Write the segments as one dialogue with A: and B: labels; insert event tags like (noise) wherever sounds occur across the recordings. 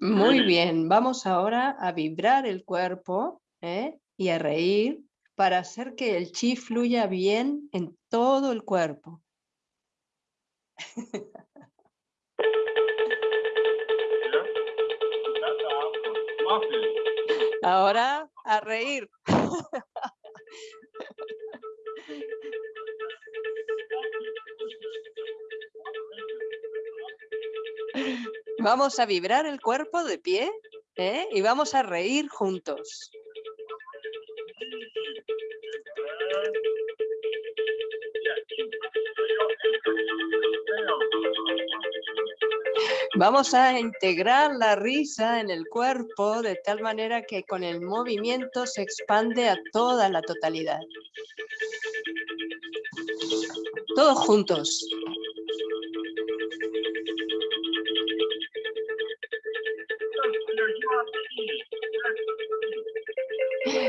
A: Muy bien, vamos ahora a vibrar el cuerpo ¿eh? y a reír para hacer que el chi fluya bien en todo el cuerpo. (laughs) Ahora a reír. (laughs) Vamos a vibrar el cuerpo de pie ¿eh? y vamos a reír juntos. Vamos a integrar la risa en el cuerpo de tal manera que con el movimiento se expande a toda la totalidad. Todos juntos.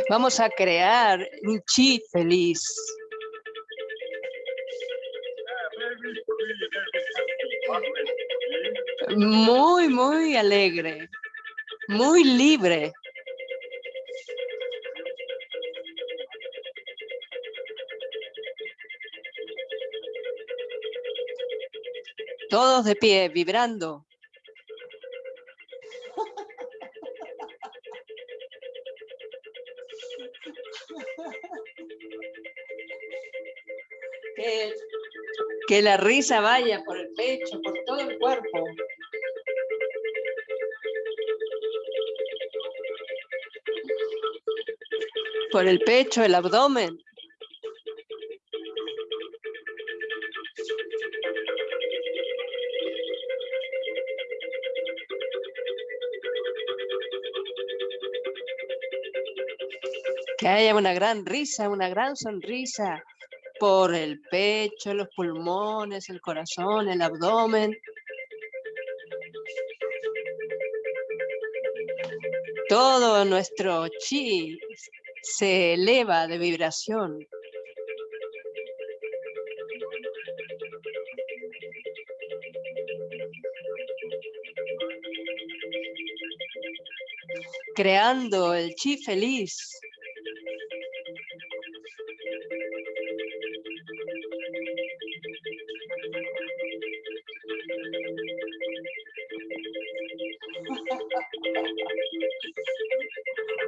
A: Vamos a crear un chi feliz. Muy, muy alegre. Muy libre. Todos de pie, vibrando. Que, la risa vaya por el pecho, por todo el cuerpo. Por el pecho, el abdomen. Que haya una gran risa, una gran sonrisa por el pecho, los pulmones, el corazón, el abdomen. Todo nuestro chi se eleva de vibración. Creando el chi feliz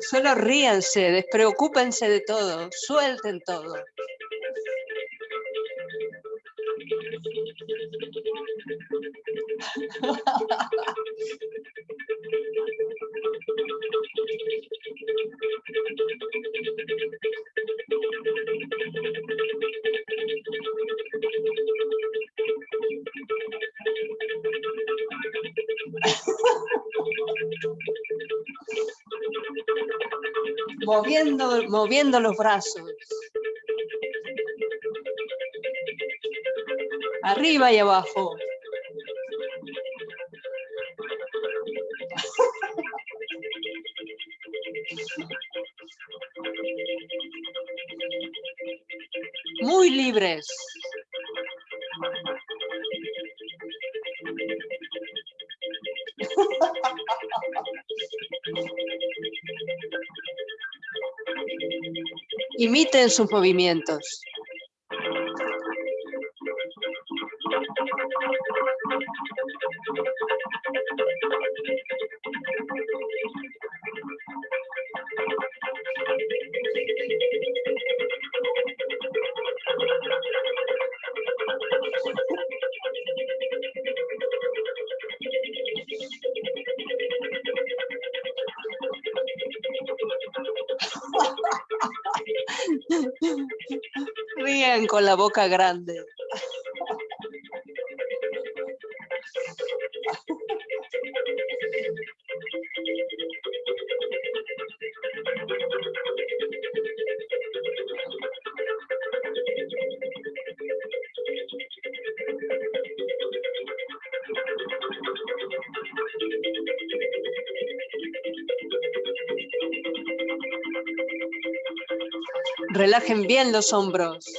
A: Solo ríanse, despreocúpense de todo, suelten todo. Moviendo, moviendo los brazos. Arriba y abajo. Imiten sus movimientos. Boca grande. Relajen bien los hombros.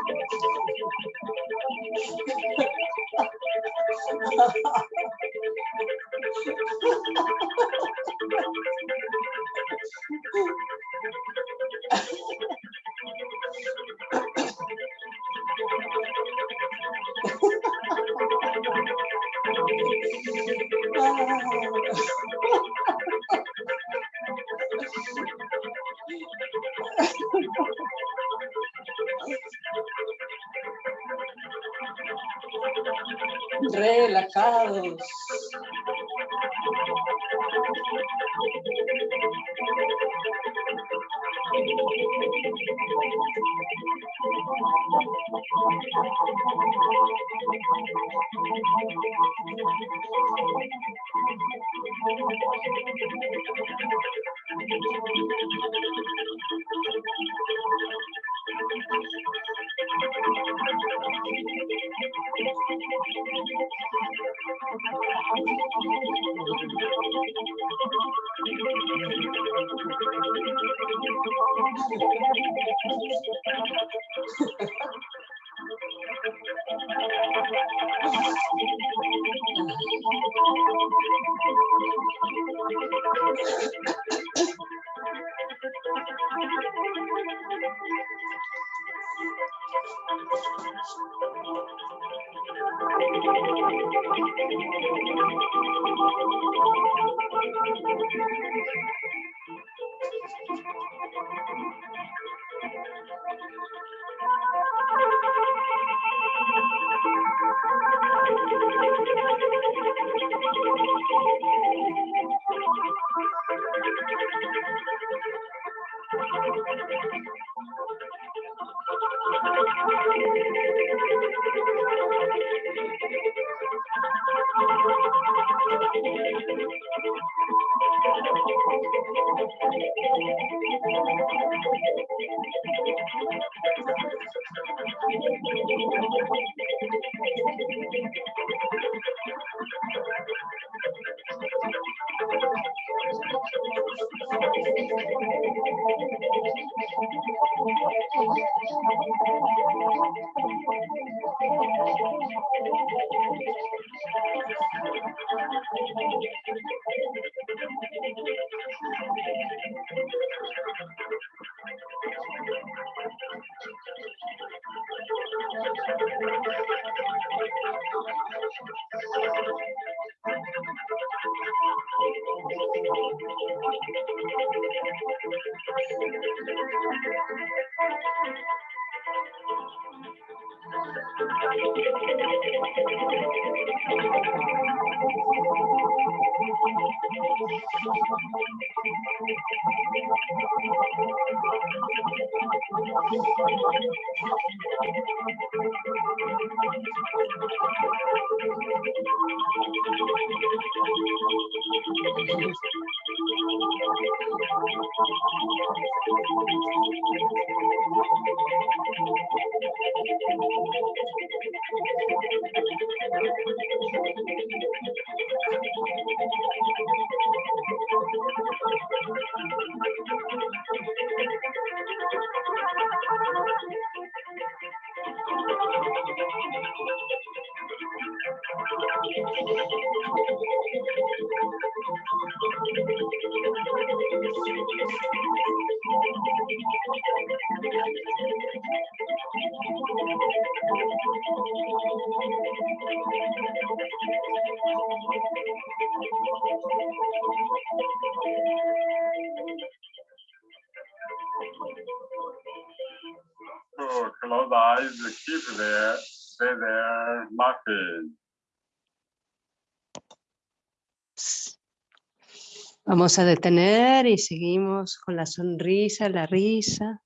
A: A detener y seguimos con la sonrisa, la risa.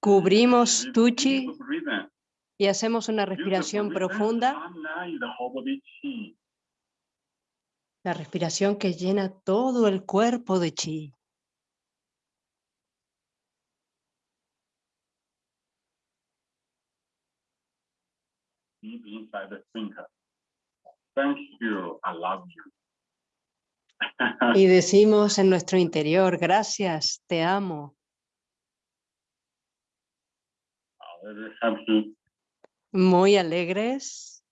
A: Cubrimos Tuchi y hacemos una respiración profunda, la respiración que llena todo el cuerpo de chi.
B: inside the thinker. Thank you, I love you. (laughs)
A: Y decimos en nuestro interior, gracias, te amo. Muy alegres.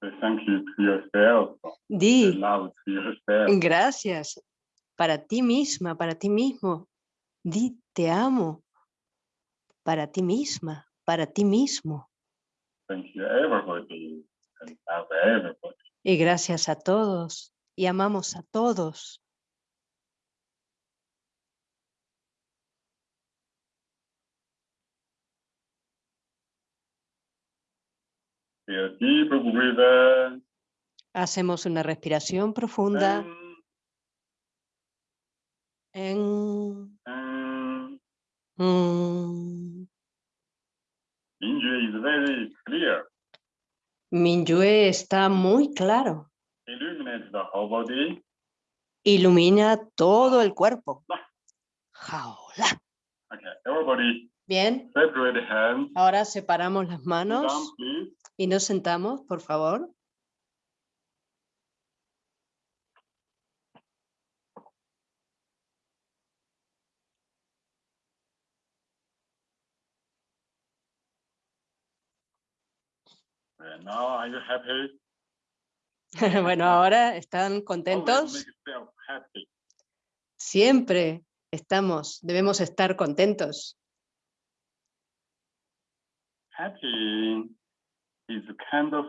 B: Say thank you to yourself. Say
A: Di
B: love to yourself.
A: gracias para ti misma, para ti mismo. Di te amo para ti misma, para ti mismo. Y gracias a todos y amamos a todos. Hacemos una respiración profunda. En.
B: And Injury is very clear.
A: Está muy claro.
B: Illuminate the whole body.
A: Ilumina todo el cuerpo. Jaola.
B: Okay, everybody
A: Bien,
B: separate hands.
A: ahora separamos las manos
B: down,
A: y nos sentamos, por favor.
B: And now are you happy?
A: Bueno, ahora están contentos.
B: happy.
A: Siempre estamos, debemos estar contentos.
B: Happy is a kind of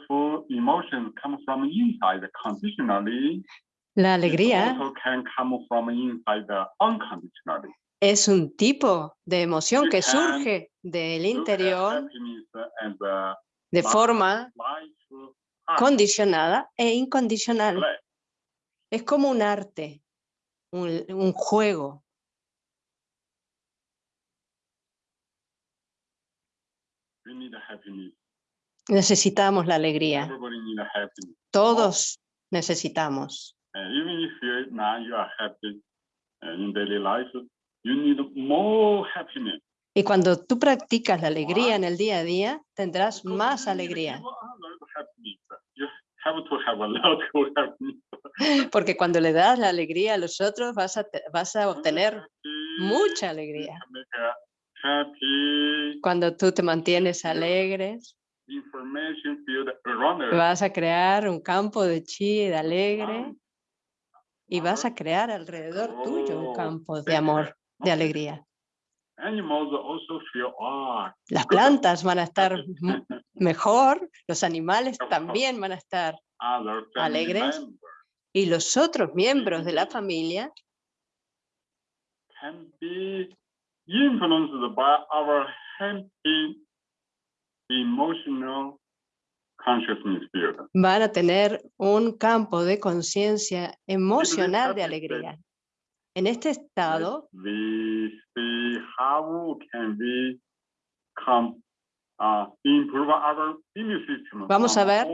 B: emotion comes from inside conditionally.
A: La alegría
B: can come from inside the unconditionally.
A: es un tipo de emoción
B: You
A: que surge del interior
B: and the
A: de forma
B: art
A: condicionada e incondicional. Es como un arte, un, un juego. Necesitamos la alegría. Todos necesitamos. Y cuando tú practicas la alegría en el día a día, tendrás más alegría. (laughs) Porque cuando le das la alegría a los otros, vas a, vas a obtener mucha alegría. Cuando tú te mantienes alegres, vas a crear un campo de chi, de alegre, y vas a crear alrededor tuyo un campo de amor, de alegría.
B: Animals also feel, ah,
A: Las plantas van a estar (laughs) mejor, los animales también van a estar, Alegres. y los otros miembros de la familia
B: can be influenced by our happy emotional consciousness field.
A: van a tener un campo de conciencia emocional de alegría. En este estado
B: We see how can we come, uh, improve our immune system.
A: Vamos a ver.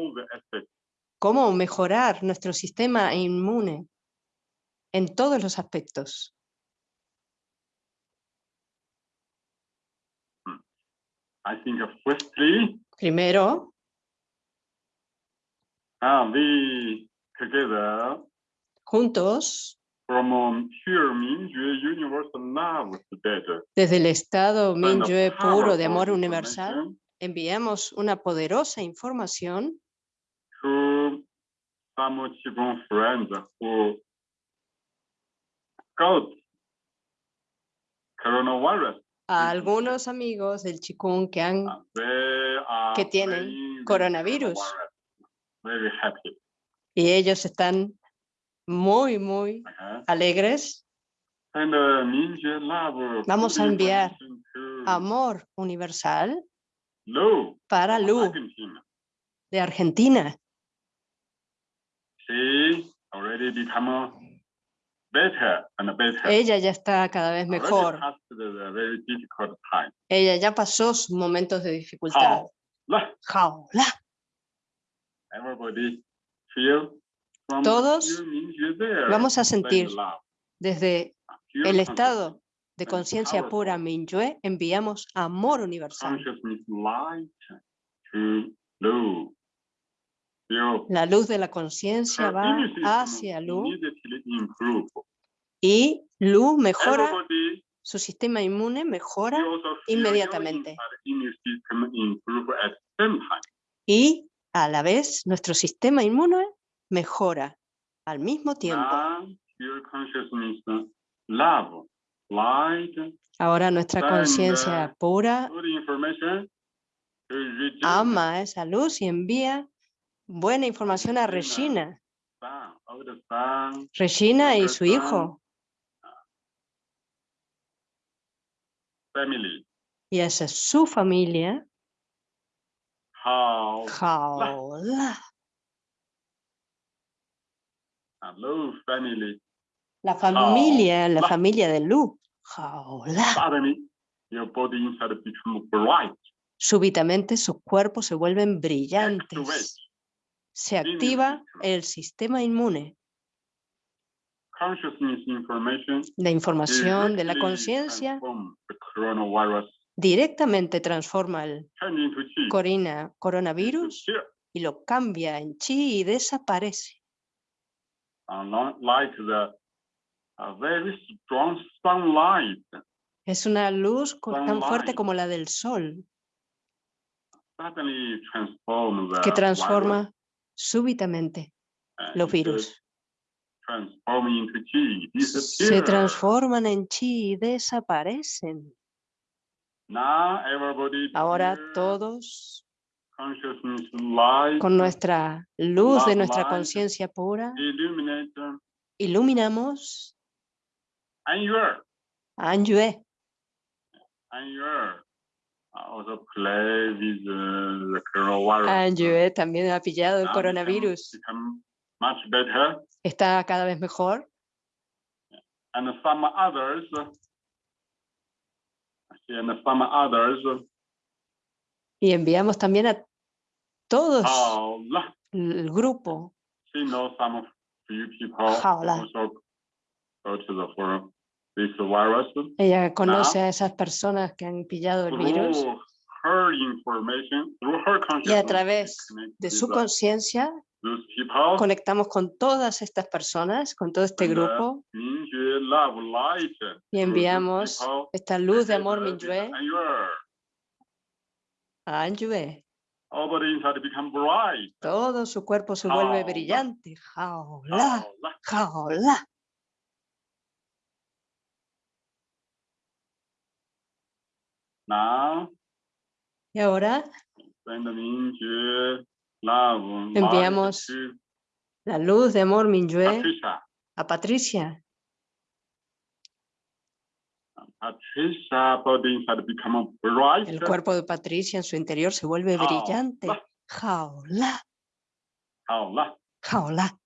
A: cómo mejorar nuestro sistema inmune en todos los aspectos.
B: I think uh, firstly,
A: Primero,
B: uh, we together
A: juntos,
B: from um,
A: desde el estado Minyue puro de amor universal, enviamos una poderosa información a algunos amigos del Chikung que han
B: are
A: que tienen coronavirus.
B: coronavirus. Very happy.
A: y ellos están muy, muy alegres.
B: And uh.
A: Vamos a enviar Amor universal para Lu de Argentina. Ella ya está cada vez mejor. Ella ya pasó sus momentos de dificultad.
B: How?
A: Todos
B: Mingyue
A: vamos a sentir Desde el estado de conciencia pura. Minyue enviamos amor universal. La luz de la conciencia va hacia Lu y Lu mejora, su sistema inmune mejora inmediatamente. y a la vez nuestro sistema inmune mejora al mismo tiempo. Ahora nuestra conciencia pura ama esa luz y envía buena información a
B: Regina.
A: Regina. y su hijo. Y esa es su familia.
B: How
A: Jaola.
B: Hello family.
A: La familia, la familia de Lu.
B: Suddenly, your body inside become bright,
A: Súbitamente sus cuerpos se vuelven brillantes. Se activa el sistema inmune.
B: Consciousness information
A: La información de la conciencia directamente transforma el coronavirus y lo cambia en chi y desaparece.
B: Uh, not like the a very strong sunlight.
A: Es una luz tan fuerte como la del sol. Que transforma súbitamente los virus. Se transforman en chi y desaparecen.
B: Now everybody
A: Ahora todos con nuestra luz de nuestra conciencia pura. iluminamos. Anyue. Anyue también ha pillado el coronavirus. Está cada vez mejor.
B: And some others. And some others
A: y enviamos también a todos el grupo. Ella conoce a esas personas que han pillado el virus. y a través de su conciencia conectamos con todas estas personas, con todo este grupo. y enviamos esta luz de amor Minyue
B: and your
A: a Anyue.
B: all body inside become bright
A: Todo su cuerpo se vuelve brillante. Jaola, jaola.
B: now
A: Y ahora Enviamos la luz de amor Minyue a Patricia.
B: Patricia body inside become bright.
A: El cuerpo de Patricia en su interior se vuelve
B: Jaola.
A: brillante. Jaola,
B: Jaula.
A: jaola.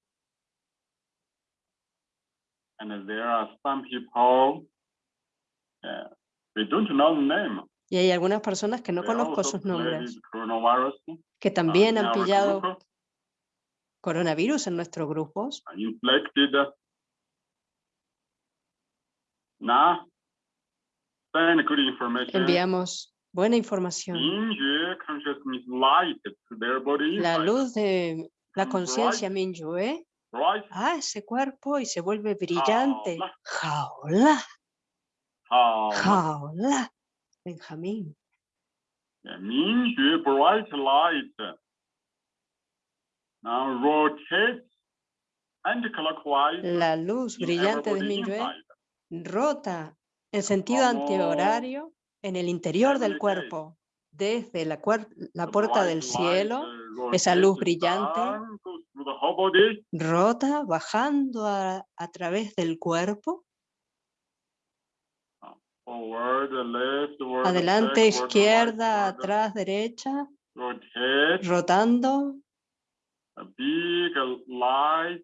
B: And there are some people, uh, we don't know the name.
A: Y hay algunas personas que no
B: They
A: conozco sus nombres, que
B: uh,
A: también han pillado
B: group,
A: coronavirus en nuestros grupos.
B: inflicted. Now, send good information.
A: Enviamos buena información. La luz de la
B: Mm,
A: conciencia. Minyue a ese cuerpo y se vuelve brillante.
B: Jaola.
A: Jaola. Benjamín.
B: Bright light. Now rotate anti-clockwise.
A: La luz brillante de Minyue rota en sentido antihorario en el interior del cuerpo, desde la, la puerta del cielo, esa luz brillante. rota bajando a, a través del cuerpo,
B: forward,
A: adelante, izquierda, atrás, derecha, rotando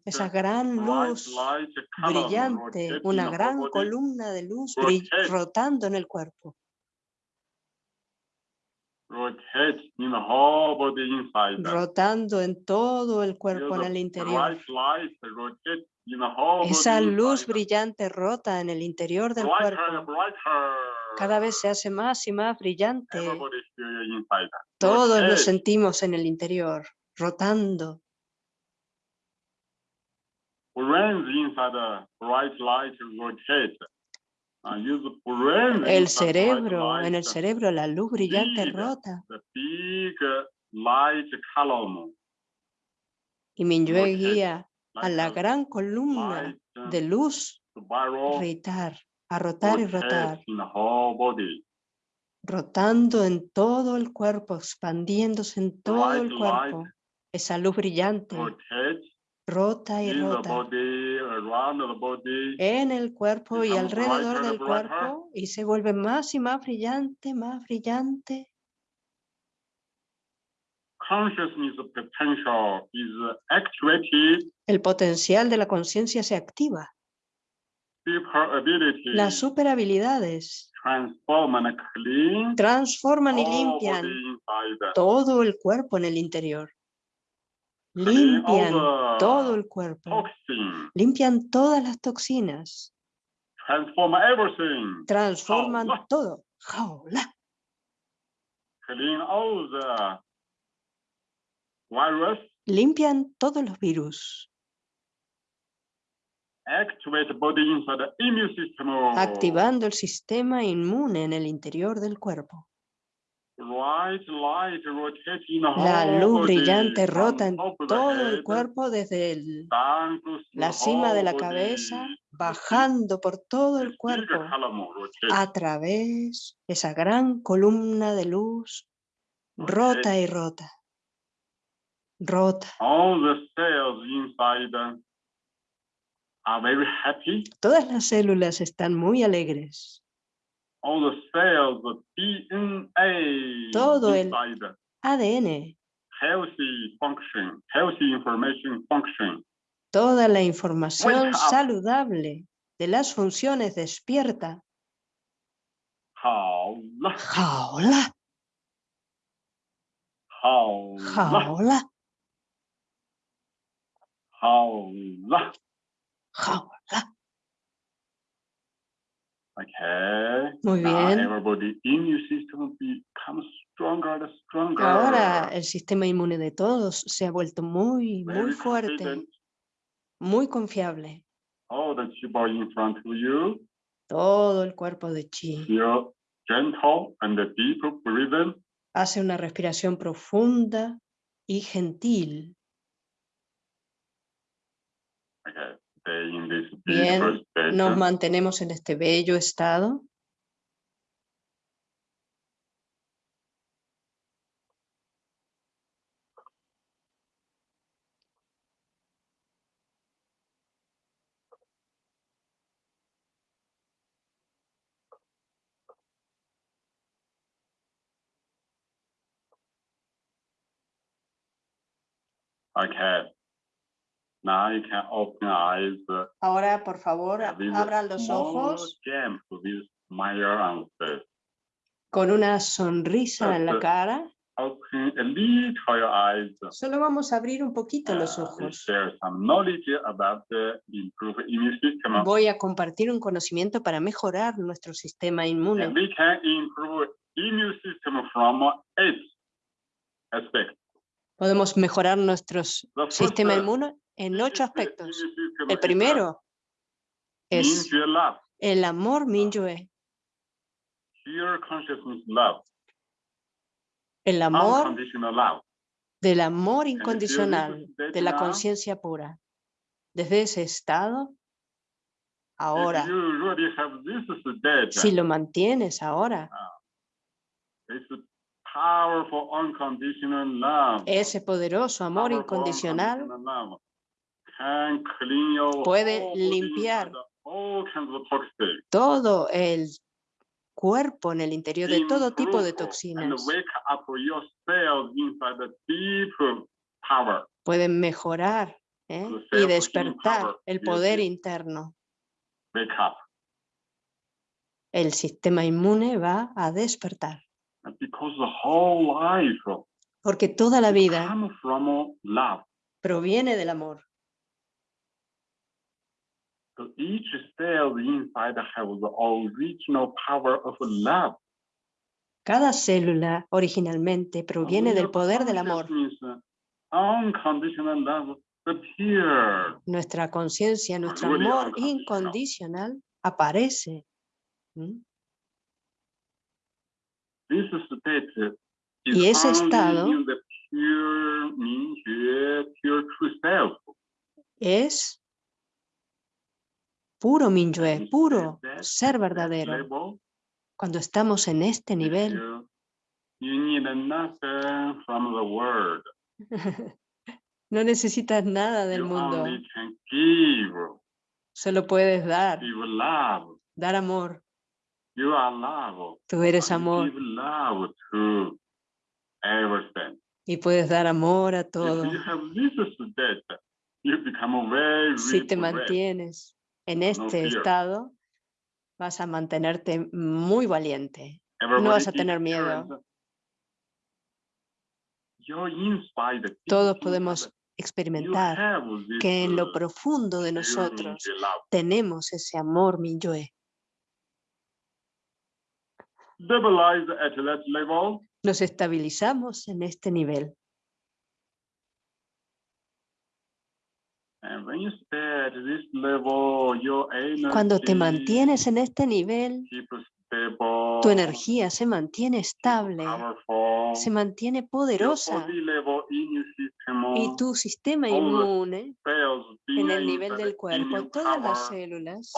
A: esa gran luz brillante, una gran columna de luz rotando en el cuerpo, rotando en todo el cuerpo en el interior. Esa luz brillante rota en el interior del cuerpo. Cada vez se hace más y más brillante. Todos lo sentimos en el interior, rotando.
B: brains inside the bright light rotate. Uh, use the brain
A: El
B: inside bright
A: cerebro, en el cerebro la luz brillante rota.
B: The big uh, light column.
A: Y Minyue guía a la gran columna
B: uh,
A: de luz rotar, a rotar y rotar, rotando en todo el cuerpo, expandiéndose en todo el cuerpo. Esa luz brillante rota y rota en el cuerpo y alrededor del cuerpo y se vuelve más y más brillante, más brillante. El potencial de la conciencia se activa. Las super habilidades
B: transform and clean
A: transforman y limpian todo el cuerpo en el interior. Limpian todo el cuerpo. Limpian todas las toxinas. Transforman todo. Jaula. Limpian todos los virus. Activando el sistema inmune en el interior del cuerpo.
B: Bright light rotating the
A: La luz brillante rota en todo el cuerpo desde el- la cima de la cabeza, bajando por todo el cuerpo, a través de esa gran columna de luz, rota y rota. Rota. Todas las células están muy alegres
B: all the cells, the DNA
A: todo el ADN,
B: healthy function, healthy information function.
A: toda la información saludable de las funciones despierta. Jaula.
B: Jaula. Jaula.
A: Jaula. Jaula.
B: Okay.
A: Muy bien.
B: Stronger and stronger.
A: Ahora el sistema inmune de todos se ha vuelto muy, muy
B: Very
A: fuerte,
B: confident.
A: muy confiable.
B: All the chi body in front of you.
A: Todo el cuerpo de chi
B: Feel gentle and deep breathing.
A: hace una respiración profunda y gentil.
B: Okay.
A: Bien. Nos mantenemos en este bello estado.
B: Okay. Now you can open eyes.
A: Ahora, por favor, abran los ojos con una sonrisa en la cara.
B: Open a little your eyes.
A: Solo vamos a abrir un poquito los
B: Uh,
A: ojos. Voy a compartir un conocimiento para mejorar nuestro sistema inmune. Podemos mejorar nuestro sistema
B: uh,
A: inmune en ocho aspectos. El primero es el amor Minyue,
B: consciousness love,
A: el amor del amor incondicional, de la conciencia pura. Desde ese estado, ahora, si lo mantienes ahora,
B: it's powerful unconditional love.
A: ese poderoso amor
B: powerful
A: incondicional
B: unconditional love can clean your
A: puede
B: whole
A: limpiar todo el cuerpo en el interior de todo tipo de toxinas. Pueden mejorar ¿eh? Y despertar el poder interno. El sistema inmune va a despertar. Porque toda la vida proviene del amor.
B: So each cell inside have the original power of love.
A: Cada célula originalmente proviene del poder del amor. Nuestra conciencia, nuestro amor incondicional aparece. Y ese estado. Es puro Minyue, puro ser verdadero. Cuando estamos en este nivel, (laughs) no necesitas nada del mundo, solo puedes dar, dar amor. Tú eres amor y puedes dar amor a todo. Si te mantienes en
B: no
A: este estado, vas a mantenerte muy valiente.
B: Everybody
A: vas a tener miedo. Todos podemos experimentar que en lo profundo de nosotros tenemos ese amor Minyue.
B: Stabilize at that level,
A: Nos estabilizamos en este nivel.
B: and when you stay at this level, your energy
A: Cuando te mantienes en este nivel, tu energía se mantiene estable,
B: powerful,
A: se mantiene poderosa y tu sistema inmune en el nivel del cuerpo, todas las células,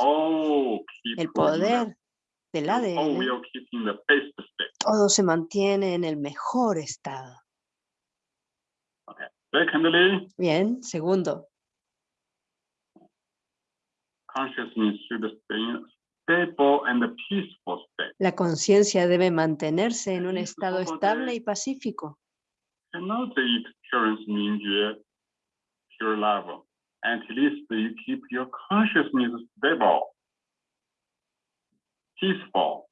B: keep
A: el poder del ADN, todo se mantiene en el mejor estado.
B: Secondly,
A: Bien, segundo, la conciencia debe mantenerse en un estado estable y pacífico.
B: At least you keep your consciousness stable, peaceful.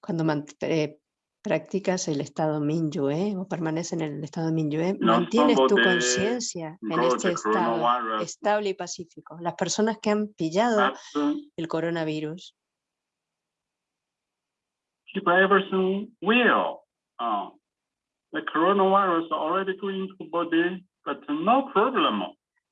A: Cuando eh, practicas el estado Minyue o permaneces en el estado Minyue, mantienes tu conciencia en este estado estable y pacífico. Las personas que han pillado el coronavirus
B: keep everything well. Uh, the coronavirus already going to body, but no problem.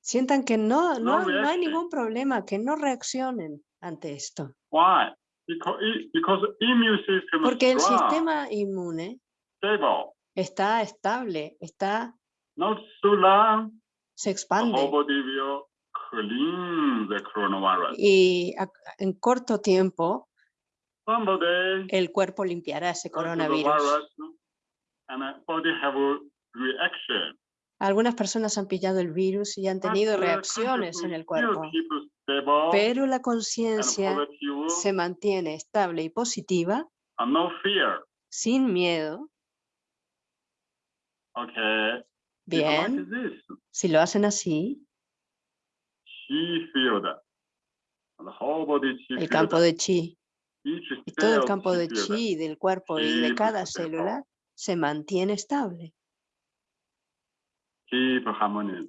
A: sientan que no, no,
B: No
A: no hay ningún problema, que no reaccionen ante esto.
B: Why? Because it, because immune system
A: Porque el sistema inmune
B: stable,
A: está estable, está,
B: not so long.
A: se expande
B: whole body will clean the coronavirus.
A: y a- en corto tiempo el cuerpo limpiará ese coronavirus. Algunas personas han pillado el virus y han
B: But
A: tenido
B: the
A: reacciones en el cuerpo, pero la
B: and
A: conciencia
B: positive
A: se mantiene estable y positiva,
B: and no fear.
A: sin miedo. Bien, si lo hacen así, el campo de chi. Y todo el campo de chi del cuerpo y de cada
B: stable.
A: célula se mantiene estable.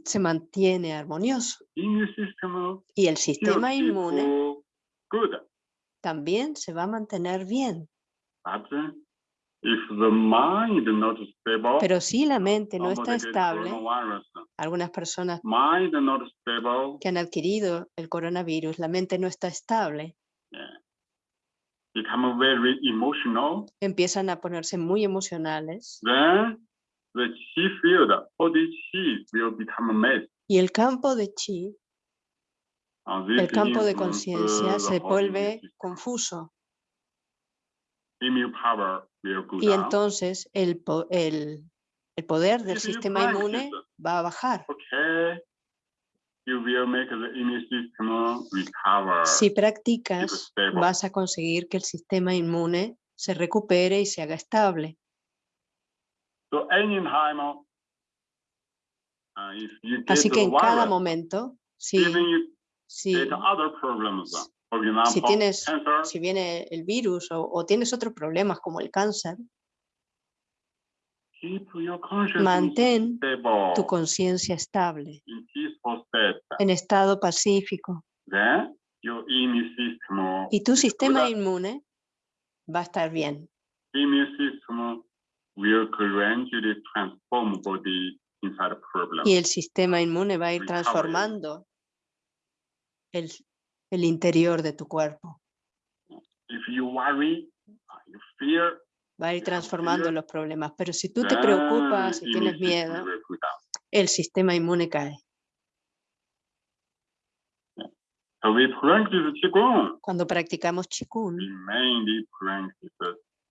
A: Se mantiene armonioso. Y el sistema inmune también se va a mantener bien. Pero si la mente no está estable, algunas personas que han adquirido el coronavirus, la mente no está estable,
B: become very emotional.
A: empiezan a ponerse muy emocionales.
B: Then the chi field, chi will become mess.
A: y el campo de chi,
B: Uh,
A: el campo de conciencia
B: the
A: se vuelve confuso y
B: down.
A: entonces el, el, el poder del sistema inmune
B: practice,
A: va a bajar.
B: The.
A: Si practicas, vas a conseguir que el sistema inmune se recupere y se haga estable.
B: So anytime, uh, if you get
A: Así que en cada momento, si,
B: you
A: si,
B: uh, for example,
A: tienes- si viene el virus o, o tienes otros problemas como el cáncer, mantén
B: stable.
A: tu conciencia estable, en estado pacífico. Y tu
B: is
A: sistema inmune va a estar bien.
B: Immune system will gradually transform body inside problem.
A: Y el sistema inmune va a ir transformando el, el interior de tu cuerpo.
B: If you worry, you fear,
A: va a ir transformando
B: fear,
A: los problemas. Pero si tú te preocupas, si tienes
B: immune system
A: miedo, el sistema inmune cae. Cuando practicamos
B: We
A: Qigong,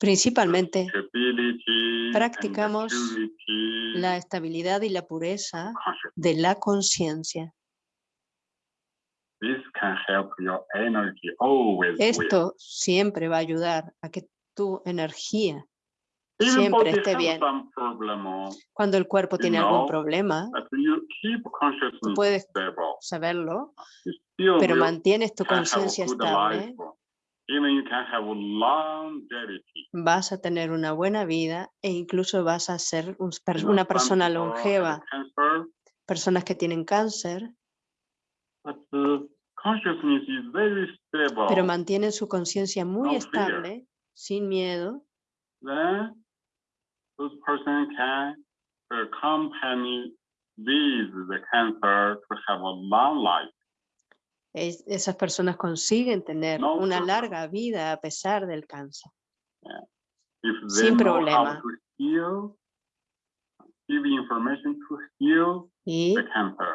A: principalmente practicamos la estabilidad y la pureza de la conciencia. Esto siempre va a ayudar a que tu energía, siempre esté bien. cuando el cuerpo tiene algún problema, puedes saberlo, pero mantienes tu conciencia estable, vas a tener una buena vida e incluso vas a ser una persona
B: have
A: longeva.
B: Cancer,
A: Personas que tienen cáncer,
B: but the consciousness is very stable.
A: pero mantienen su conciencia muy estable, sin miedo, es- esas personas consiguen tener
B: No
A: una
B: problem.
A: larga vida a pesar del cáncer.
B: They
A: Sin problema.
B: heal,
A: Y,
B: the cancer.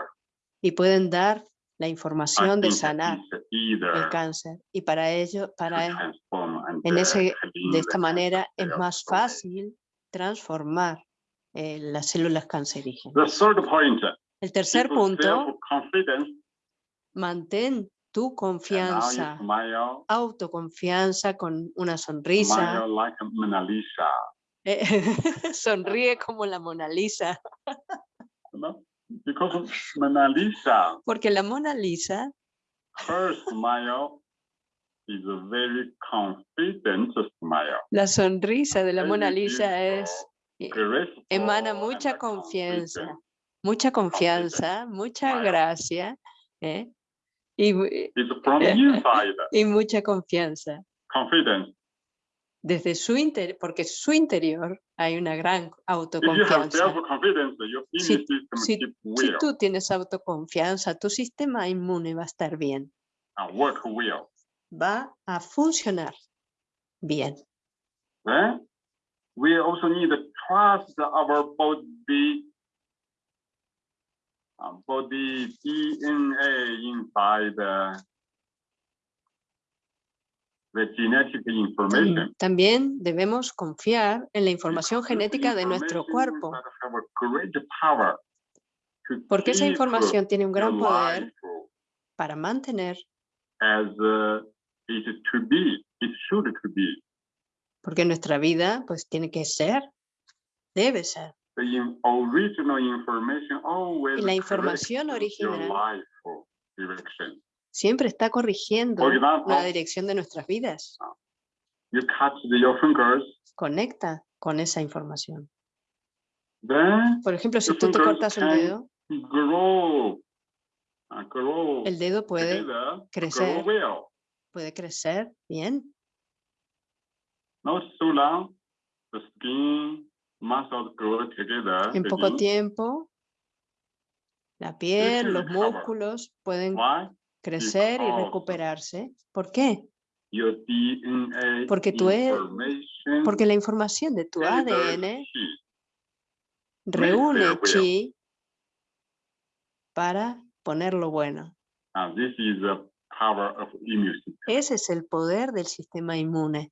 A: y pueden dar la
B: I
A: información de sanar el cáncer. Y para ello, para en ese- de esta manera es más fácil transformar eh, las células cancerígenas. El tercer punto, mantén tu confianza, autoconfianza con una sonrisa.
B: smile like Mona Lisa.
A: eh, (laughs) sonríe como la Mona Lisa, porque la Mona Lisa,
B: her smile is a very confident smile.
A: la sonrisa de la Mona Lisa es,
B: graceful,
A: emana mucha confianza, mucha confianza, mucha gracia ¿eh? Y,
B: It's from inside,
A: y mucha confianza.
B: confidence.
A: Desde su interior, porque su interior hay una gran autoconfianza. Si- si- Si tú tienes autoconfianza, tu sistema inmune va a estar bien,
B: and work well.
A: va a funcionar bien.
B: Then we also need to trust our body, body DNA inside the genetic
A: Tam-
B: information.
A: También debemos confiar en la información genética de nuestro cuerpo, porque esa información tiene un gran poder para mantener,
B: as uh, it to be, it should to be.
A: porque nuestra vida pues tiene que ser, debe ser.
B: The in- original information always
A: Y la información original siempre está corrigiendo la dirección de nuestras vidas.
B: You cut the- your fingers,
A: Conecta con esa información. Por ejemplo, si tú te cortas un dedo,
B: grow, grow
A: el dedo puede, crecer. puede crecer bien.
B: Not
A: En poco tiempo, la piel, los músculos pueden crecer y recuperarse. ¿Por qué? Porque tu e- Porque la información de tu ADN reúne chi para ponerlo bueno.
B: System.
A: Ese es el poder del sistema inmune.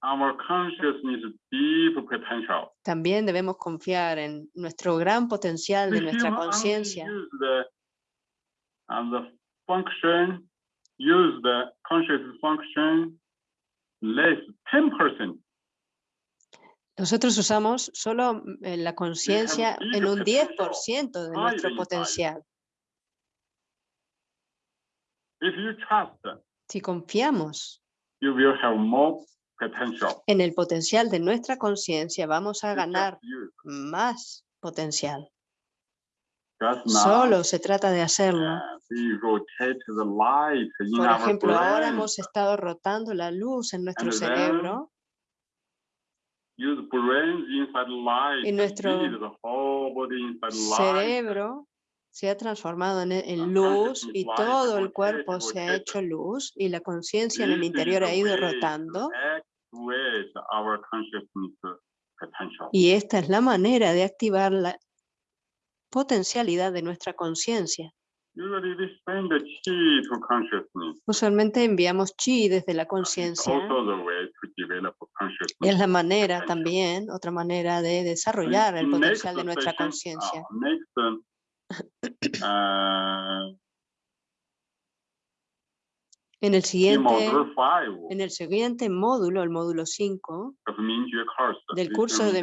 B: Our consciousness deep potential.
A: También debemos confiar en nuestro gran potencial de nuestra conciencia.
B: Use the, and the function, use the conscious function less 10%.
A: Nosotros usamos solo eh, la conciencia en un
B: potential,
A: 10% de nuestro potencial.
B: If you trust,
A: Si confiamos
B: you will have more.
A: En el potencial de nuestra conciencia, vamos a ganar más potencial. Solo se trata de hacerlo. Por ejemplo, ahora hemos estado rotando la luz en nuestro cerebro. Y nuestro cerebro se ha transformado en, en luz y todo el cuerpo se ha hecho luz y la conciencia en el interior ha ido rotando
B: activate our consciousness potential.
A: y esta es la manera de activar la potencialidad de nuestra conciencia.
B: Usually we send the chi to consciousness.
A: Usualmente enviamos chi desde la conciencia. Es la manera también, otra manera de desarrollar el potencial de nuestra
B: session,
A: conciencia. (coughs)
B: uh, Next, um, uh,
A: En el siguiente, en el siguiente módulo, el módulo 5,
B: of Mingyue course.
A: del curso de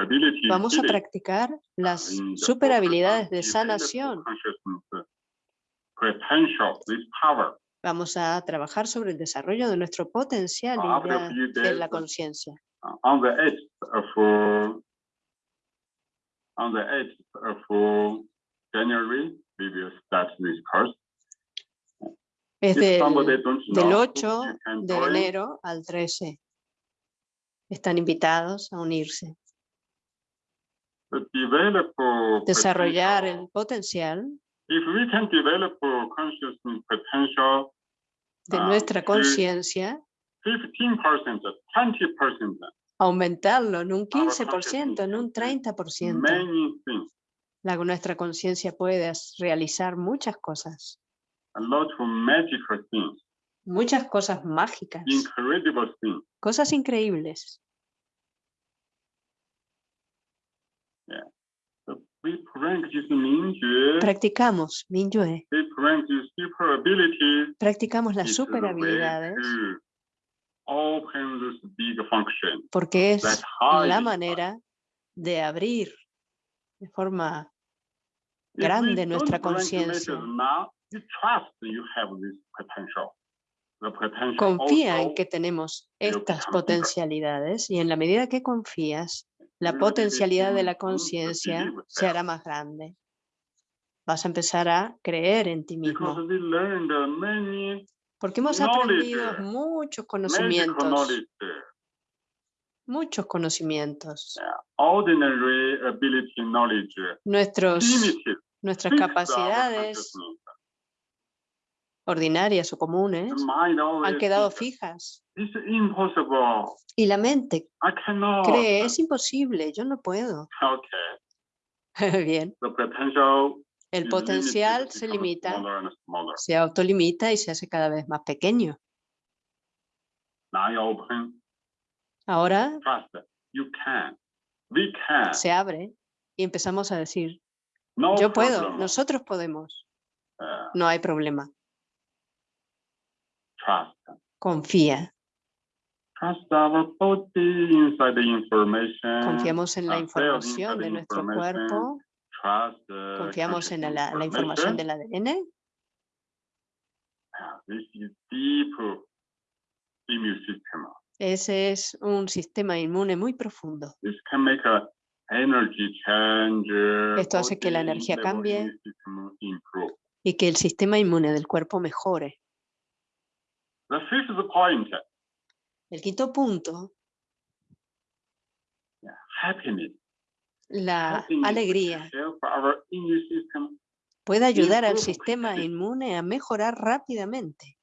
B: ability.
A: vamos a practicar las super habilidades de sanación. Vamos a trabajar sobre el desarrollo de nuestro potencial
B: few
A: de la conciencia.
B: Uh, on the edge of uh, on the edge of uh, January, we will start this course.
A: Es del, del
B: know,
A: 8
B: you can
A: de enero al 13. Están invitados a unirse. Desarrollar el potencial
B: If we can develop consciousness potential
A: de
B: Ah,
A: nuestra conciencia,
B: 15%, 20%,
A: aumentarlo en un
B: Our
A: 15%, en un
B: consciousness
A: 30%. La, nuestra conciencia puede realizar muchas cosas,
B: a lot of magical things,
A: muchas cosas mágicas,
B: incredible things.
A: cosas increíbles.
B: So practice Mingyue,
A: Practicamos practicamos las super habilidades. porque es la manera de abrir de forma grande nuestra conciencia. Confía en que tenemos estas potencialidades y en la medida que confías, la potencialidad de la conciencia se hará más grande. Vas a empezar a creer en ti mismo.
B: uh,
A: Porque hemos aprendido muchos conocimientos, muchos conocimientos. Nuestros. Nuestras capacidades ordinarias o comunes han quedado fijas. Y la mente cree, es imposible, yo no puedo. (laughs) Bien, el potencial se limita, se autolimita y se hace cada vez más pequeño. Ahora se abre y empezamos a decir,
B: No
A: yo puedo,
B: problem.
A: nosotros podemos,
B: Uh,
A: no hay problema,
B: trust.
A: confía.
B: Trust our body inside the information.
A: Confiamos en la información de nuestro cuerpo,
B: Trust
A: confiamos en la, información del. ADN.
B: Ah, This is deep immune system.
A: Ese es un sistema inmune muy profundo.
B: This can make a.
A: Esto hace que la energía cambie. y que el sistema inmune del cuerpo mejore. El quinto punto,
B: happiness.
A: la alegría, puede ayudar al sistema inmune a mejorar rápidamente.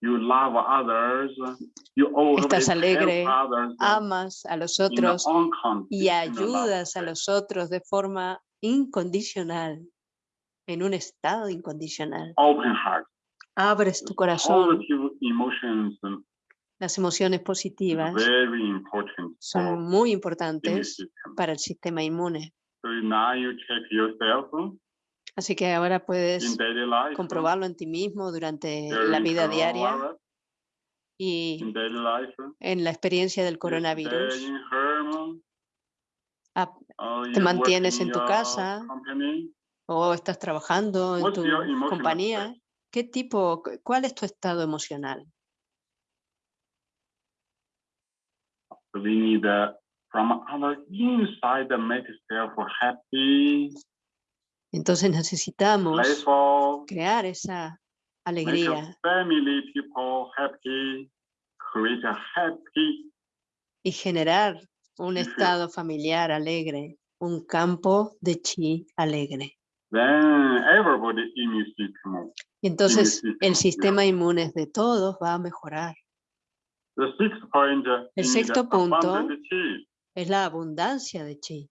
B: You love others, you
A: Estás alegre,
B: others.
A: Amas a los otros y ayudas a los otros de forma incondicional, en un estado incondicional.
B: Open heart,
A: Abres tu corazón, las emociones positivas
B: very important for
A: son muy importantes para el sistema inmune.
B: So now you check yourself
A: Así que ahora puedes
B: life.
A: comprobarlo en ti mismo durante la vida diaria y
B: life.
A: en la experiencia del coronavirus. Ah,
B: or
A: te mantienes en tu casa, o estás trabajando en tu compañía. ¿Qué tipo, cu- cuál es tu estado emocional?
B: So we need uh, from our inside to make yourself happy,
A: Entonces necesitamos crear esa alegría,
B: family people happy, create a happy
A: y generar un estado familiar alegre, un campo de chi alegre. Y entonces el sistema inmune de todos va a mejorar.
B: The sixth point
A: El sexto punto. Es la abundancia de chi.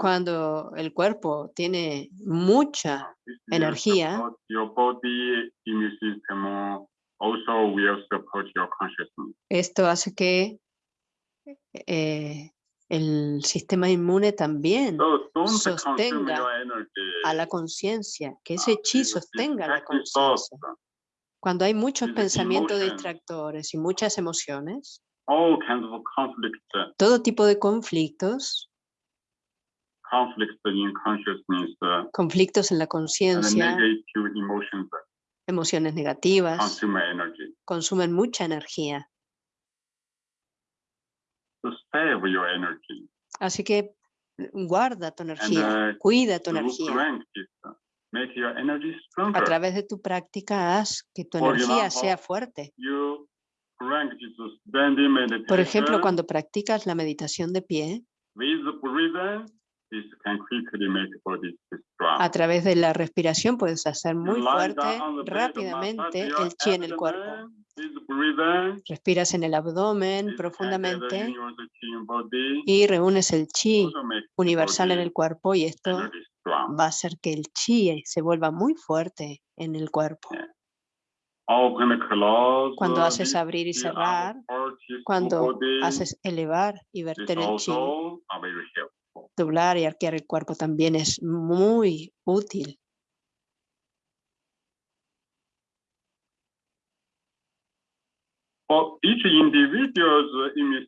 A: Cuando el cuerpo tiene mucha,
B: will
A: energía. esto hace que eh, el sistema inmune también sostenga a la conciencia, que ese chi
B: with
A: sostenga la conciencia. Cuando hay muchos pensamientos distractores y muchas emociones,
B: All kinds of conflicts,
A: todo tipo de conflictos,
B: conflicts in consciousness,
A: conflictos en la
B: and
A: conciencia, emociones negativas,
B: consume energy.
A: consumen mucha energía.
B: To save your energy.
A: Así que guarda tu energía,
B: uh,
A: cuida tu energía.
B: uh, make your energy
A: A
B: stronger.
A: través de tu práctica haz que tu
B: Por
A: energía
B: example,
A: sea fuerte.
B: You
A: Por ejemplo, cuando practicas la meditación de pie, a través de la respiración puedes hacer muy fuerte rápidamente el chi en el cuerpo. Respiras en el abdomen profundamente y reúnes el chi universal en el cuerpo y esto va a hacer que el chi se vuelva muy fuerte en el cuerpo. Cuando haces abrir y cerrar, cuando haces elevar y verter el chi, doblar y arquear el cuerpo también es muy útil.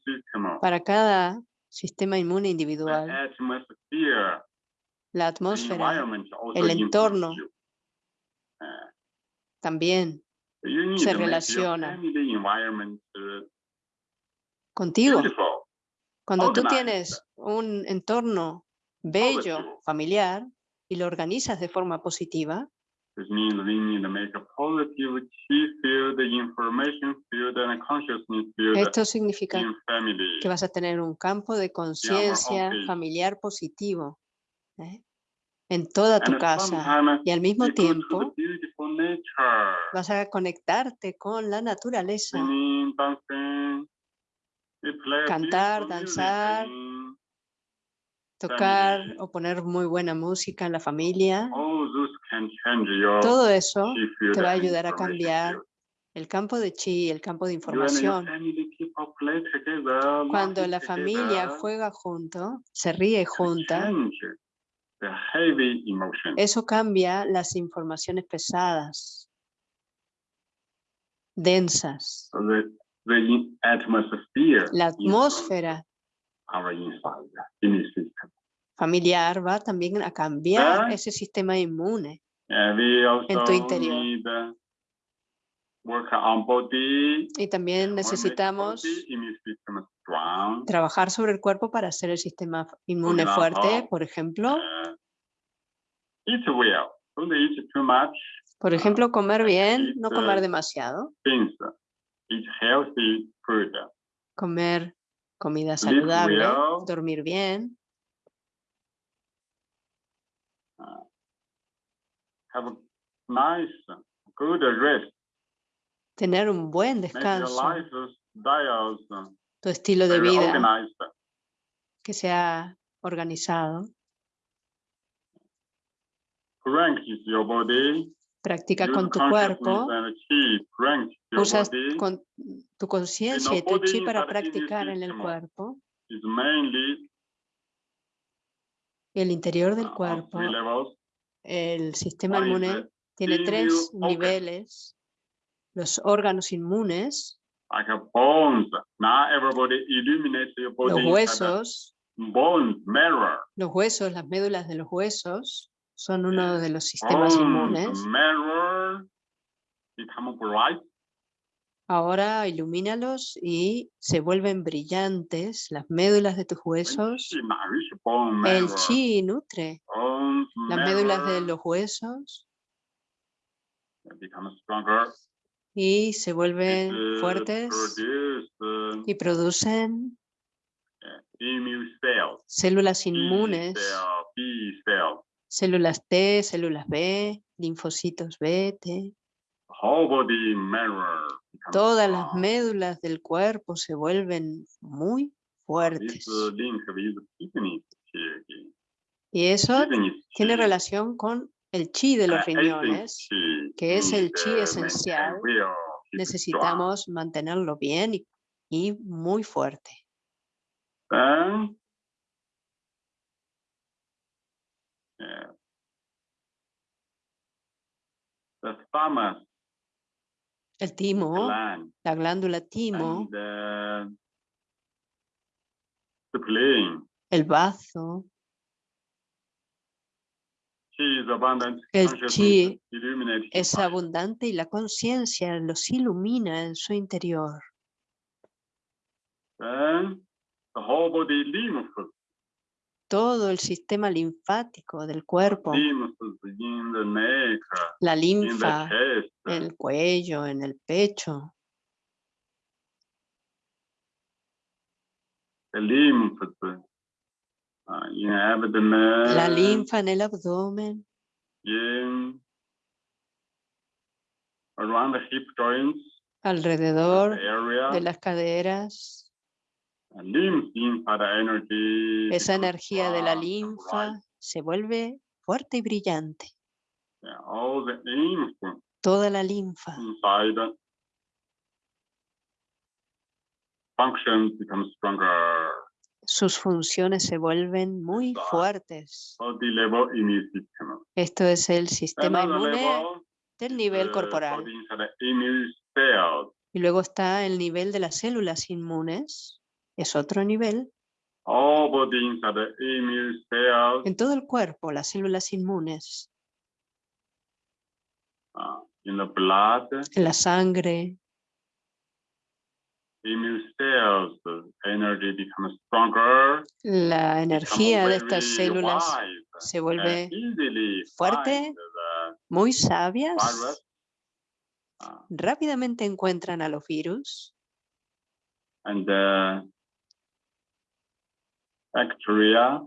B: System,
A: Para cada sistema inmune
B: the
A: individual, la atmósfera el entorno. también se relaciona.
B: uh,
A: contigo. Cuando tú tienes un entorno bello, familiar, y lo organizas de forma positiva, esto significa que vas a tener un campo de conciencia familiar positivo ¿eh? En toda tu casa. Y al mismo tiempo vas a conectarte con la naturaleza, Cantar, danzar, tocar o poner muy buena música en la familia. Todo eso te va a ayudar a cambiar el campo de chi, el campo de información. Cuando la familia juega junto, se ríe junta,
B: the heavy emotion.
A: eso cambia las informaciones pesadas, densas.
B: So the, the atmosphere
A: La atmósfera
B: our inside system.
A: familiar va también a cambiar
B: Ah.
A: ese sistema inmune.
B: And we also
A: tu interior.
B: need uh.
A: Y también necesitamos trabajar sobre el cuerpo para hacer el sistema inmune fuerte, por ejemplo.
B: Uh, much.
A: Por ejemplo, comer bien, no comer
B: uh,
A: demasiado, comer comida saludable, dormir bien,
B: Have a nice, good rest.
A: Tener un buen descanso, tu estilo de vida. que sea organizado, practica con tu cuerpo, usas con tu conciencia y tu chi para practicar en el cuerpo, el interior del
B: uh,
A: cuerpo, el sistema inmune tiene tres niveles, los órganos inmunes,
B: like bones. Now everybody illuminates your body.
A: los huesos,
B: Bones,
A: los huesos, las médulas de los huesos son uno de los sistemas
B: Bones,
A: inmunes.
B: become bright.
A: Ahora ilumínalos y se vuelven brillantes las médulas de tus huesos. El chi nutre las médulas de los huesos. Y se vuelven fuertes y producen
B: cells,
A: células inmunes, células T, células B, linfocitos B, T. Todas las médulas del cuerpo se vuelven muy fuertes. Y eso tiene relación con el chi de los
B: uh,
A: riñones. que es el
B: need,
A: chi
B: maintain
A: esencial. Necesitamos mantenerlo bien y, y muy fuerte.
B: Then, yeah. The thymus
A: El timo,
B: gland
A: la glándula timo,
B: and uh, the spleen.
A: el bazo. El chi es abundante y la conciencia los ilumina en su interior.
B: Lymph,
A: Todo el sistema linfático del cuerpo, la linfa en el cuello, en el pecho,
B: abdomen,
A: la linfa en el abdomen,
B: in around the hip joints.
A: Alrededor
B: area,
A: de las caderas,
B: energy.
A: esa
B: becomes
A: energía. De la linfa se vuelve fuerte y brillante.
B: Yeah, all the lymph
A: Toda la linfa.
B: Inside functions become stronger.
A: Sus funciones se vuelven muy fuertes. Esto es el sistema inmune del nivel corporal. Y luego está el nivel de las células inmunes. Es otro nivel.
B: Cells.
A: En todo el cuerpo, las células inmunes,
B: blood,
A: en la sangre,
B: immune cells, the energy becomes stronger.
A: La energía de estas células se vuelve fuerte. muy sabias. Rápidamente encuentran a los virus
B: and bacteria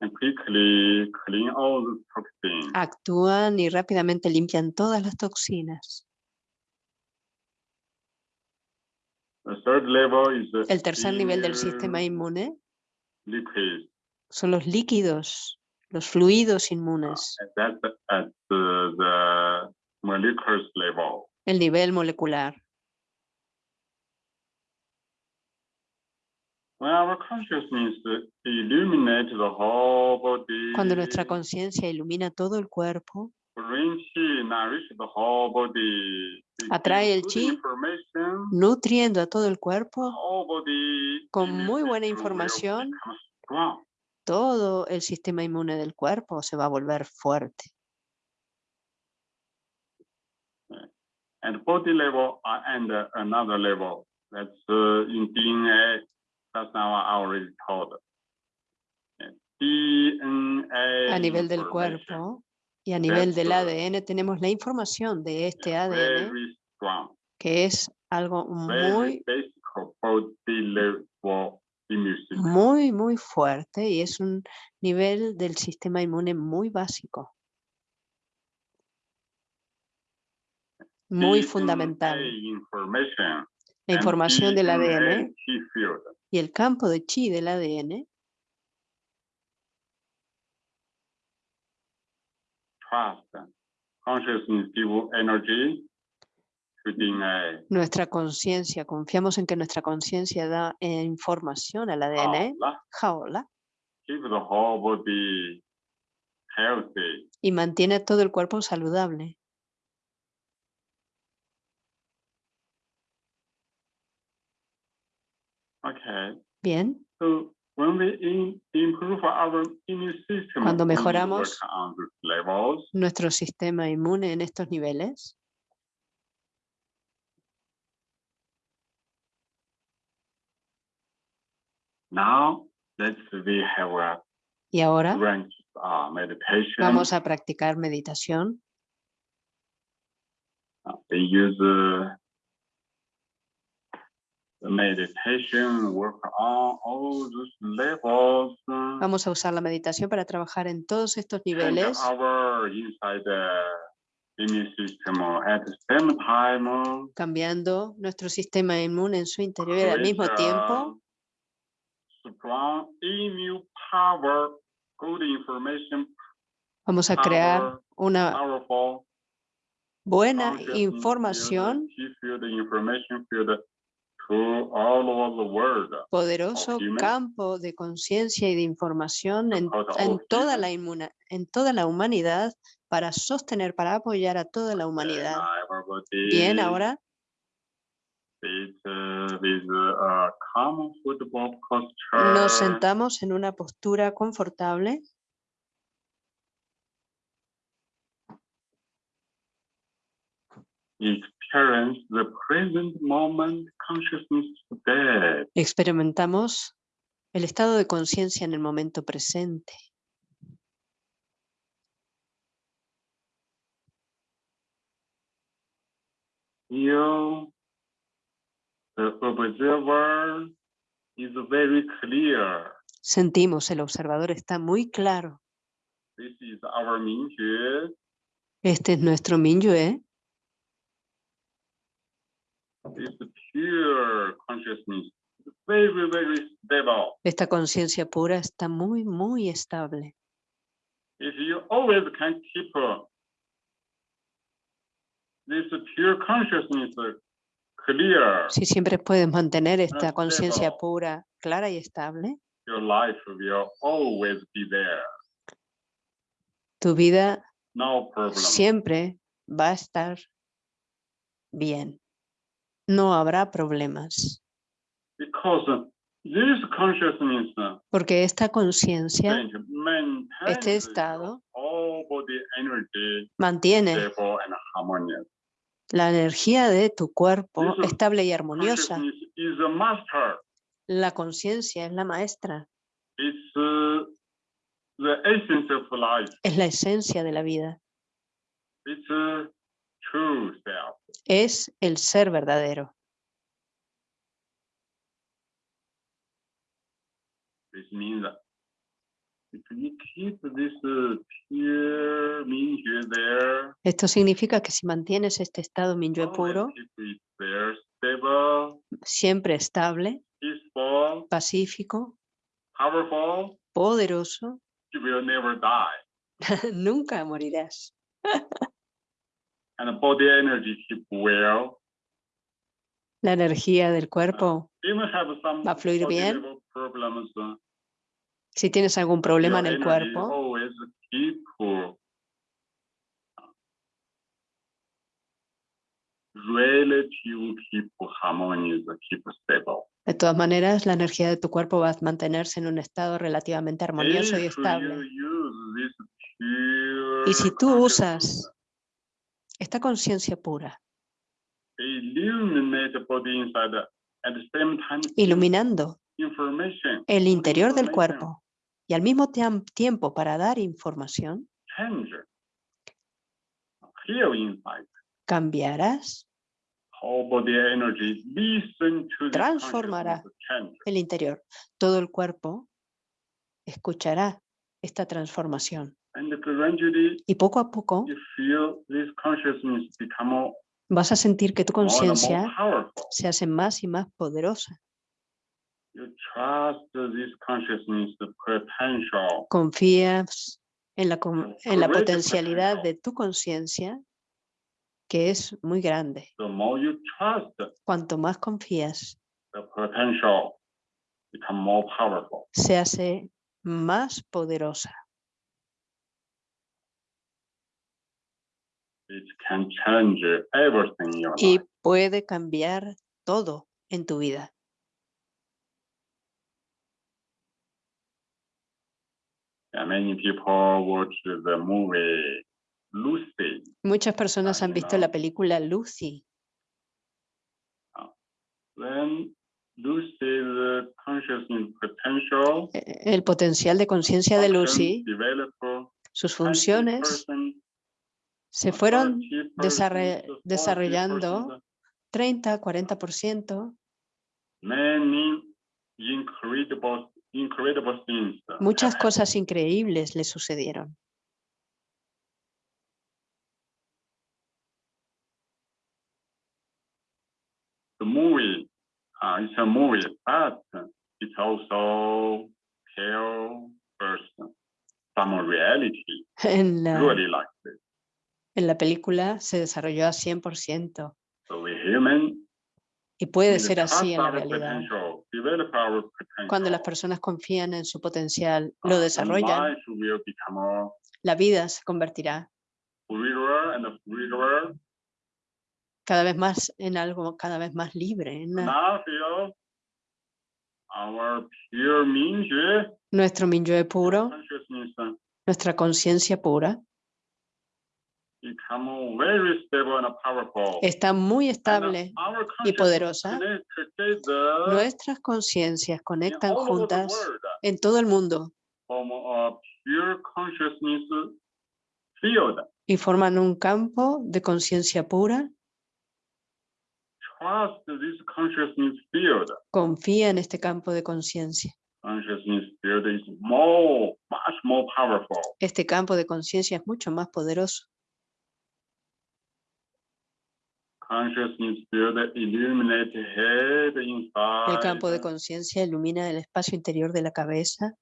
B: and quickly clean all the toxins.
A: actúan y rápidamente limpian todas las toxinas.
B: The third level is the
A: El tercer nivel del sistema
B: immune
A: inmune son los líquidos, los fluidos inmunes,
B: level.
A: el nivel molecular. Cuando nuestra conciencia ilumina todo el cuerpo, Atrae el chi. nutriendo a todo el cuerpo, con muy buena información. todo el sistema inmune del cuerpo se va a volver fuerte.
B: And body level and another level, that's in DNA, that's now I already told. DNA
A: A nivel del cuerpo y a nivel del ADN tenemos la información de este ADN, que es algo muy, muy, muy fuerte y es un nivel del sistema inmune muy básico, muy fundamental. La información del ADN y el campo de chi del ADN
B: Consciousness give energy.
A: Nuestra conciencia, confiamos en que nuestra conciencia da eh, información al ADN,
B: Jaola,
A: jaola,
B: Keep the whole body healthy.
A: y mantiene todo el cuerpo saludable.
B: Okay.
A: Bien,
B: So when we in, improve our immune system,
A: Cuando mejoramos nuestro sistema inmune en estos niveles,
B: Now let's we have a
A: y ahora
B: uh, meditation.
A: vamos a practicar meditación.
B: Uh, They use uh, the meditation, work on all those levels. uh,
A: Vamos a usar la meditación para trabajar en todos estos niveles,
B: our inside the immune system at the same time.
A: cambiando nuestro sistema inmune en su interior y al mismo tiempo. vamos a crear una buena información, poderoso campo de conciencia y de información en, en toda la inmuna- en toda la humanidad para sostener, para apoyar a toda la humanidad. Bien, ahora
B: sit, with a calm football posture.
A: nos sentamos en una postura confortable. Experimentamos el estado de conciencia en el momento presente.
B: You, the observer, is very clear.
A: Sentimos, el observador está muy claro.
B: This is our.
A: Este es nuestro Minyue,
B: It's pure consciousness. Very, very stable.
A: Esta conciencia pura está muy, muy estable.
B: Uh, this pure consciousness clear,
A: Si siempre puedes mantener esta conciencia pura, clara y estable,
B: your life will always be there.
A: tu vida siempre va a estar bien. No habrá problemas,
B: Because this consciousness
A: porque esta conciencia, este estado, mantiene la energía de tu cuerpo estable y armoniosa. La conciencia es la maestra,
B: It's uh, the essence of life.
A: es la esencia de la vida,
B: true self.
A: es el ser verdadero.
B: This means that if you keep this uh, pure Mingjue there,
A: Esto significa que si mantienes este estado Minyue
B: always
A: puro,
B: there, stable,
A: siempre estable,
B: peaceful,
A: pacífico,
B: powerful,
A: poderoso,
B: you will never die. (laughs)
A: nunca morirás. (laughs)
B: And body energy keep well.
A: La energía del cuerpo,
B: some
A: Va a fluir bien.
B: problems. uh,
A: si tienes algún problema en el cuerpo,
B: Always keep relative keep harmonious, keep stable.
A: de todas maneras, la energía de tu cuerpo va a mantenerse en un estado relativamente armonioso y
B: If
A: estable. Y si tú usas esta conciencia pura, iluminando el interior del cuerpo y al mismo tiempo para dar información, cambiarás. Transformará. el interior. Todo el cuerpo escuchará esta transformación. Y poco a poco
B: you feel this consciousness become more,
A: vas a sentir que tu conciencia
B: powerful
A: se hace más y más poderosa. Confías en la, en la potencialidad de tu conciencia, que es muy grande. Cuanto más confías, se hace más poderosa.
B: it can change everything in your
A: y puede cambiar todo en tu vida.
B: And many people watch the movie Lucy.
A: Muchas personas han visto la película Lucy.
B: When Lucy's consciousness potential
A: E- El potencial de conciencia de Lucy, sus funciones
B: 20%,
A: se fueron
B: 30%,
A: desarre-
B: 40%,
A: desarrollando 30, 40%,
B: Many incredible, incredible things.
A: muchas cosas increíbles le sucedieron.
B: The movie, uh, it's a movie, but it's also tell us some reality, (laughs)
A: En la,
B: really like this.
A: En la película se desarrolló a 100%
B: So we human
A: y puede ser así en la realidad. Cuando las personas confían en su potencial,
B: uh,
A: lo desarrollan, la vida se convertirá. cada vez más en algo cada vez más libre. en nuestro Minyue puro, nuestra conciencia pura,
B: become very stable and powerful.
A: Está muy estable y poderosa. Nuestras conciencias conectan juntas en todo el mundo y forman un campo de conciencia pura. Confía en este campo de conciencia.
B: Consciousness field is more, much more powerful.
A: Este campo de conciencia es mucho más poderoso.
B: Consciousness field illuminate head inside.
A: El campo de conciencia ilumina el espacio interior de la cabeza.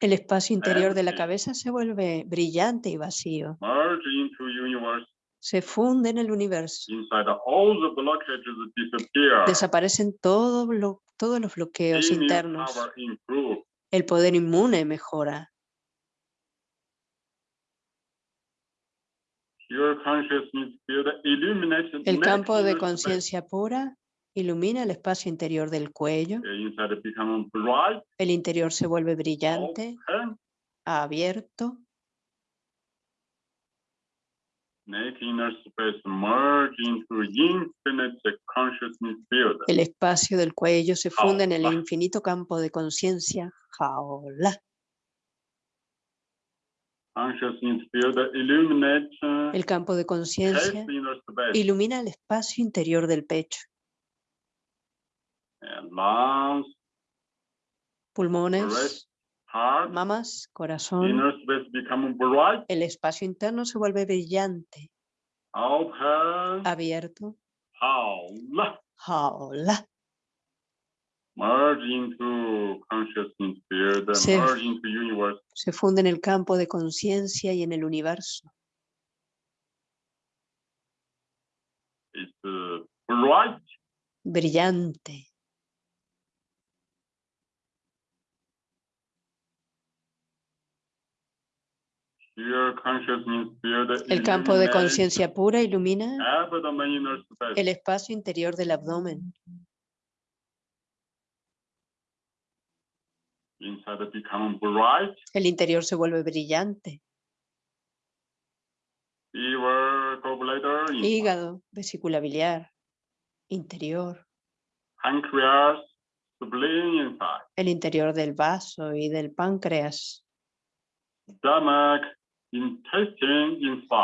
A: El espacio interior de la cabeza se vuelve brillante y vacío. Se funde en el universo. Desaparecen todo todos los bloqueos internos. El poder inmune mejora.
B: Pure consciousness field illuminates
A: El campo de conciencia pura ilumina el espacio interior del cuello.
B: Bright,
A: El interior se vuelve brillante, abierto. El espacio del cuello se funde en el infinito campo de conciencia. Jaola.
B: Consciousness field illuminates uh,
A: El campo de conciencia ilumina el espacio interior del pecho. Pulmones, mamas, corazón. El espacio interno se vuelve brillante, abierto.
B: Jaola. merge into consciousness field,
A: Se-. Se funde en el campo de conciencia y en el universo.
B: Bright,
A: Brillante. El campo de conciencia pura ilumina el espacio interior del abdomen.
B: Inside become bright,
A: El interior se vuelve brillante. Hígado, vesícula biliar, interior.
B: pancreas, spleen inside,
A: El interior del vaso y del páncreas.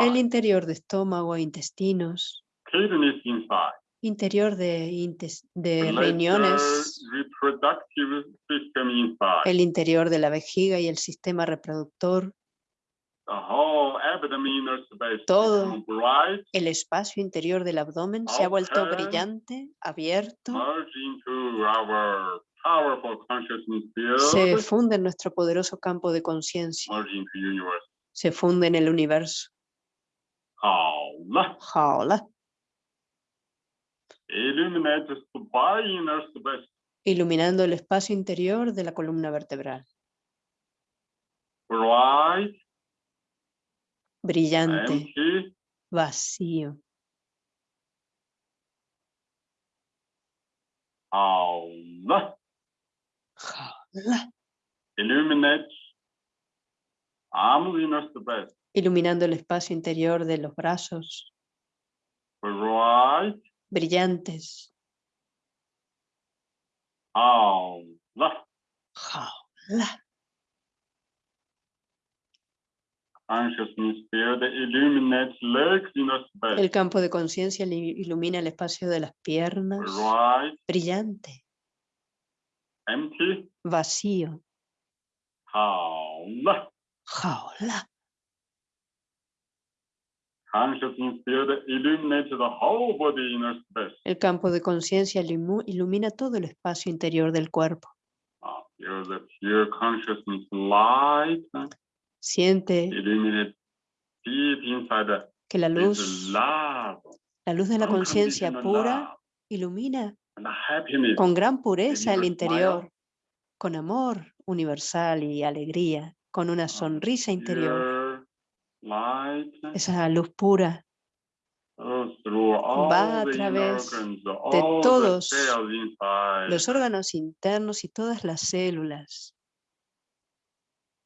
A: El interior de estómago e intestinos. Interior de, de riñones. El interior de la vejiga y el sistema reproductor. Todo. El espacio interior del abdomen se ha vuelto brillante, abierto. Se funde en nuestro poderoso campo de conciencia. Se funde en el universo.
B: 好了
A: Jaola.
B: illuminate the spine inner space,
A: Iluminando el espacio interior de la columna vertebral.
B: bright,
A: Brillante,
B: empty,
A: vacío.
B: 好了
A: Jaola.
B: illuminate
A: Iluminando el espacio interior de los brazos.
B: bright,
A: brillantes.
B: Jaula. Jaula.
A: El campo de conciencia ilumina el espacio de las piernas. Brillante.
B: Empty.
A: Vacío. Jaula.
B: Jaula.
A: El campo de conciencia ilumina todo el espacio interior del cuerpo. Siente que la luz, la luz de la conciencia pura ilumina con gran pureza el interior, con amor universal y alegría, con una sonrisa interior. Esa luz pura. Va a través de todos los órganos internos y todas las células,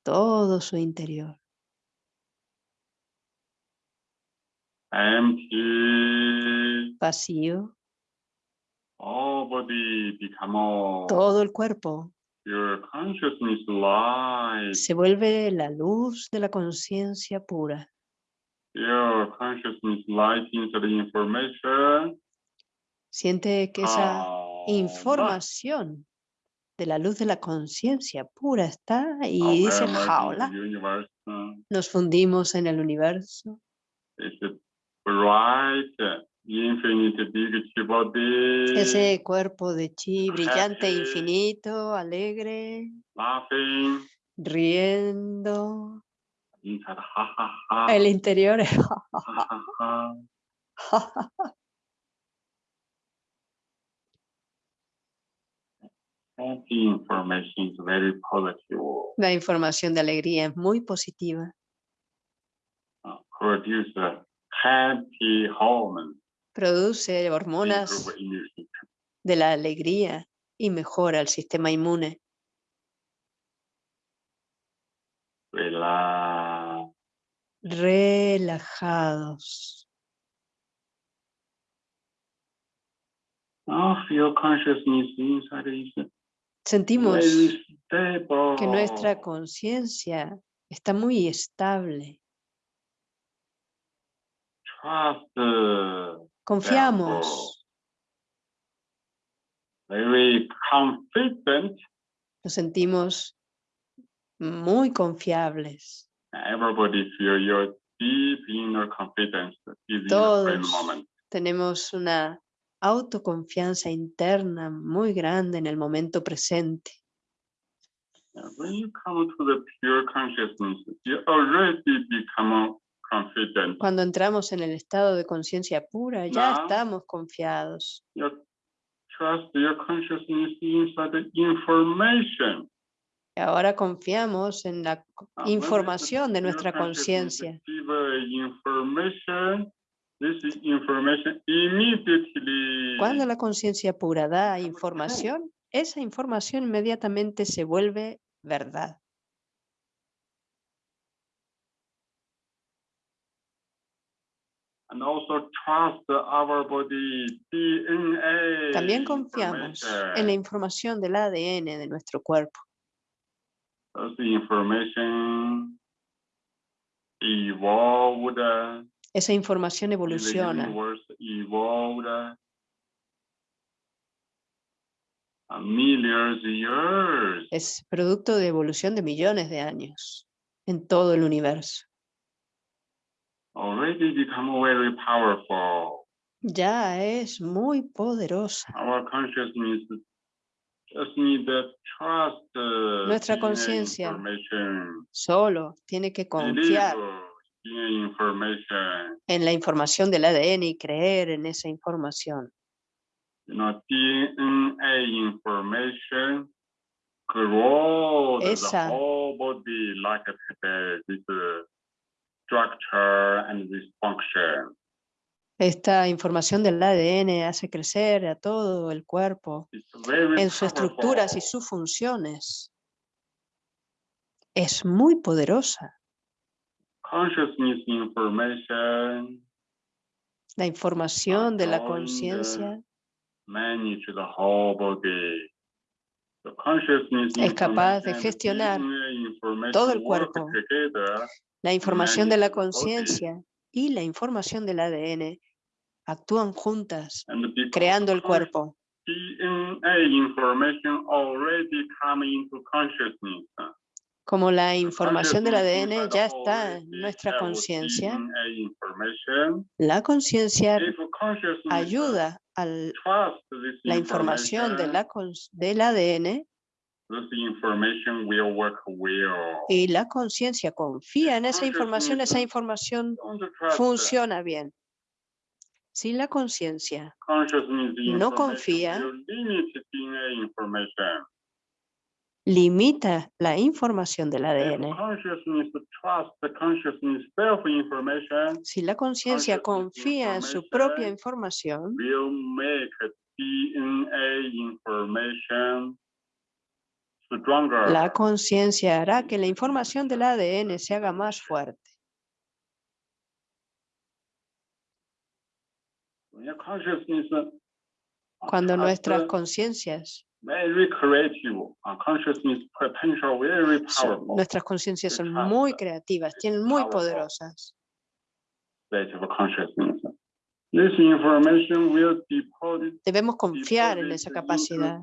A: todo su interior. Vacío, todo el cuerpo. Se vuelve la luz de la conciencia pura.
B: Pure consciousness the information.
A: Siente que esa
B: Ah,
A: información de la luz de la conciencia pura está y dice jaula.
B: uh,
A: Nos fundimos en el universo.
B: It's bright,
A: Ese cuerpo de chi brillante, infinito, alegre, riendo. El interior es. La información de alegría es muy positiva.
B: Produce
A: hormonas de la alegría y mejora el sistema inmune. Relajados.
B: Now feel consciousness inside is
A: Sentimos que nuestra conciencia está muy estable.
B: Trust.
A: Confiamos,
B: Very confident.
A: nos sentimos muy confiables. Todos.
B: moment.
A: Tenemos una autoconfianza interna muy grande en el momento presente.
B: When you come to the pure consciousness, you already become.
A: Cuando entramos en el estado de conciencia pura, ya
B: Now-
A: estamos confiados.
B: You trust your consciousness inside the information.
A: Y ahora confiamos en la
B: Ah,
A: información de nuestra conciencia. Cuando la conciencia pura da información, esa información inmediatamente se vuelve verdad.
B: and also trust our body DNA.
A: También confiamos en la información del ADN de nuestro cuerpo. Esa información evoluciona, es producto de evolución de millones de años en todo el universo.
B: Already become very powerful.
A: Ya es muy poderosa.
B: Our consciousness just need the trust. uh,
A: Nuestra conciencia Solo tiene que confiar en la información del ADN y creer en esa información.
B: You know, DNA information grows
A: Esa-
B: the whole body like a this uh, structure and this function.
A: Esta información del ADN hace crecer a todo el cuerpo en sus estructuras y sus funciones. Es muy poderosa.
B: Consciousness information
A: La información de la conciencia Es capaz de gestionar todo el cuerpo. La información de la conciencia y la información del ADN actúan juntas, creando el cuerpo. Como la información del ADN ya está en nuestra conciencia, la conciencia ayuda a la información de la del ADN y la conciencia confía en esa información, esa información funciona bien. Si la conciencia no confía, limita la información del ADN. Si la conciencia confía en su propia
B: information
A: información,
B: will make DNA information stronger.
A: La conciencia hará que la información del ADN se haga más fuerte.
B: Uh,
A: Cuando nuestras conciencias,
B: very creative, consciousness potential very
A: son-
B: powerful.
A: nuestras conciencias son muy creativas, tienen muy poderosas. Debemos confiar en esa capacidad.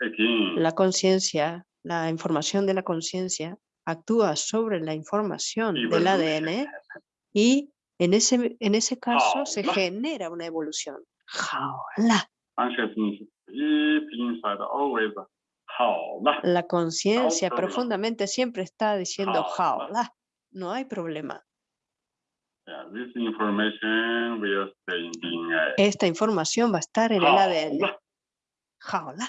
B: Again.
A: La conciencia, la información de la conciencia actúa sobre la información del ADN y en ese, en ese caso se genera una evolución. La conciencia profundamente siempre está diciendo
B: jaula.
A: No hay problema.
B: DNA.
A: Esta información va a estar en el ADN.
B: 好了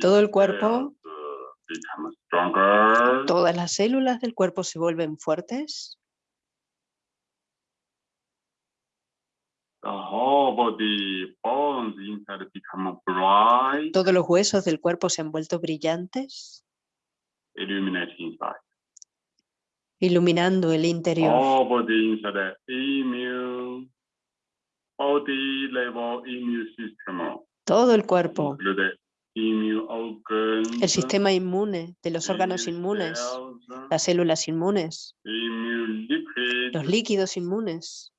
A: ，Todo el cuerpo.
B: uh.
A: Todas las células del cuerpo se vuelven fuertes.
B: Bright,
A: Todos los huesos del cuerpo se han vuelto brillantes,
B: illuminate inside.
A: iluminando el interior.
B: All body inside immune, body level immune system.
A: Todo el cuerpo, el sistema inmune de los órganos inmunes, las células inmunes, los líquidos inmunes,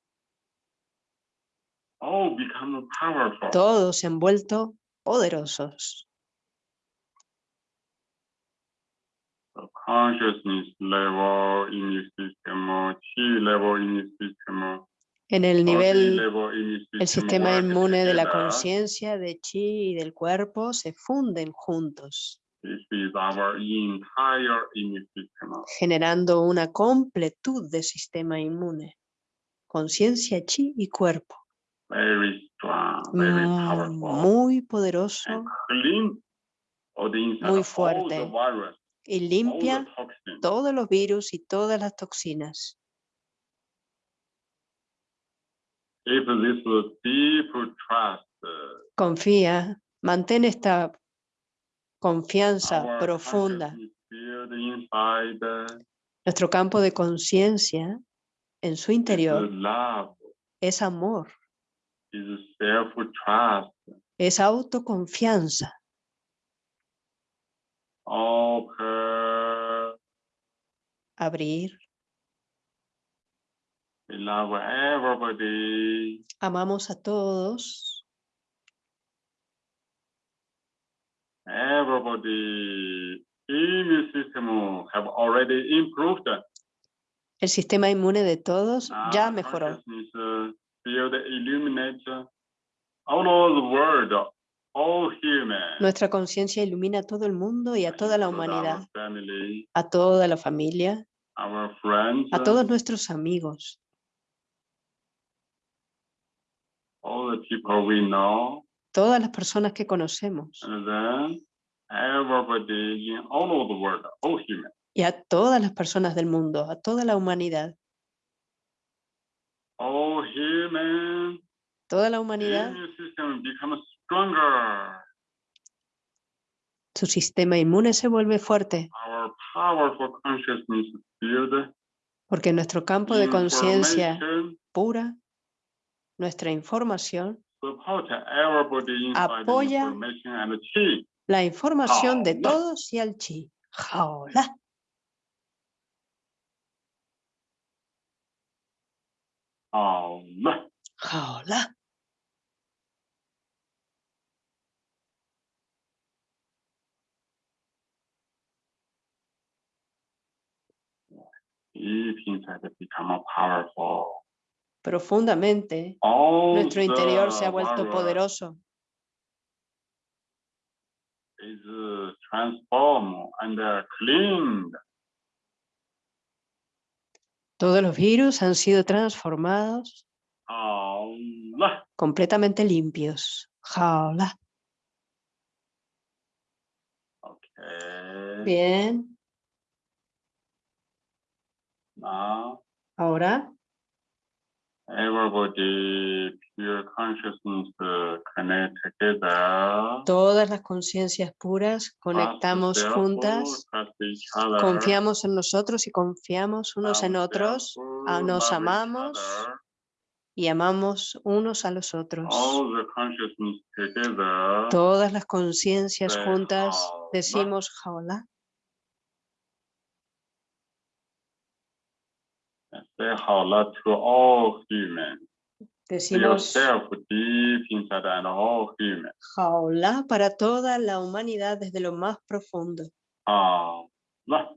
A: todos se han vuelto poderosos.
B: The consciousness level immune system, chi level immune system,
A: En el nivel, el sistema inmune de la conciencia, de chi y del cuerpo se funden juntos, generando una completud de sistema inmune. Conciencia, chi y cuerpo.
B: Very strong, very
A: Mm,
B: powerful.
A: Muy poderoso
B: clean
A: Muy fuerte. Y limpia todos los virus y todas las toxinas.
B: Trust, uh,
A: Confía, mantén esta confianza profunda. Nuestro campo de conciencia en su interior es amor, es autoconfianza.
B: Open,
A: Abrir,
B: we love everybody,
A: amamos a todos,
B: everybody immune system have already improved.
A: el sistema inmune de todos
B: Now
A: ya
B: the
A: mejoró.
B: consciousness, uh, illuminate all over the world.
A: Nuestra conciencia ilumina a todo el mundo y a toda la humanidad, a toda la familia, a todos nuestros amigos, todas las personas que conocemos.
B: Human.
A: y a todas las personas del mundo, a toda la humanidad.
B: Human.
A: Toda la humanidad,
B: stronger.
A: su sistema inmune se vuelve fuerte
B: Our powerful consciousness field
A: porque nuestro campo de conciencia pura nuestra información, Apoya la información de todos y al chi. Jaola. Jaola. Profundamente,
B: All
A: nuestro interior se ha vuelto poderoso.
B: Uh.
A: Todos los virus han sido transformados, completamente limpios. Jaola. Bien.
B: Now
A: Ahora,
B: everybody pure consciousness uh, connect together.
A: todas las conciencias puras conectamos juntas,
B: trust each other,
A: confiamos en nosotros y confiamos unos en otros ah, nos amamos. y amamos unos a los otros.
B: Together.
A: Todas las conciencias juntas decimos jaola. Decimos para toda la humanidad desde lo más profundo.
B: Ah, la.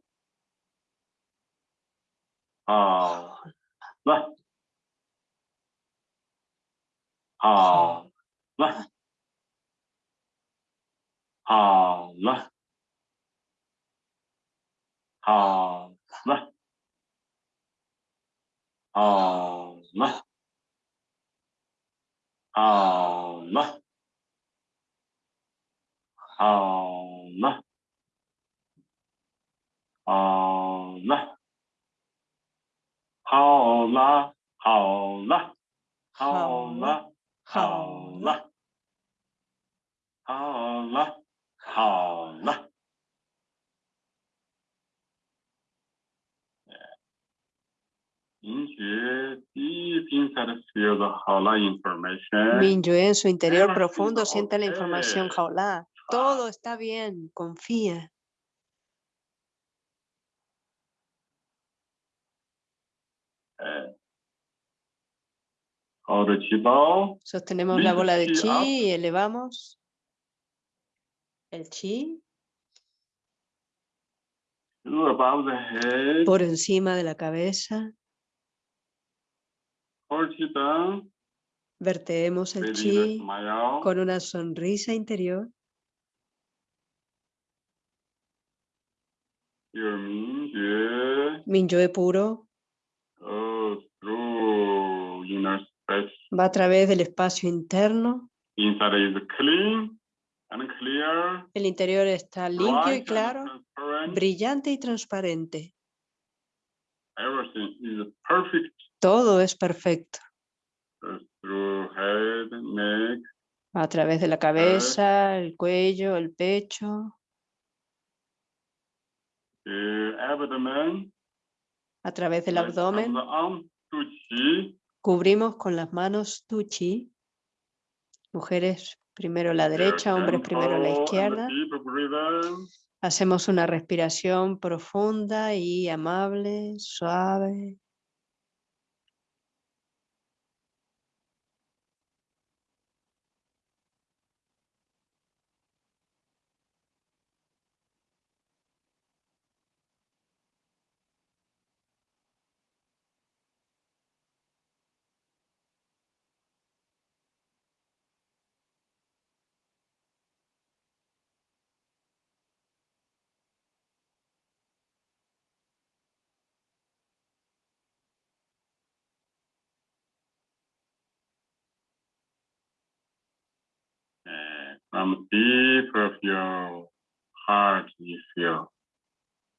B: Ah, Jaola. Jaola. Jaola. Jaola.
A: Jaola.
B: Allah. Allah. 明觉 deep inside feel the Hala information.
A: Minyu en su interior profundo siente la información jaula. Todo está bien, confía. Sostenemos la bola de
B: chi
A: y elevamos. El chi. Por encima de la cabeza. Verteemos el chi con una sonrisa interior. Minyue puro va a través del espacio interno. El interior está limpio y claro, brillante y transparente.
B: Everything is perfect.
A: Todo es perfecto.
B: through head, neck,
A: A través de la cabeza, el cuello, el pecho,
B: abdomen,
A: a través del abdomen.
B: arm
A: Cubrimos con las manos tu chi. Mujeres primero la derecha, hombres primero la izquierda. Hacemos una respiración profunda y amable, suave.
B: From deep of your heart, you feel,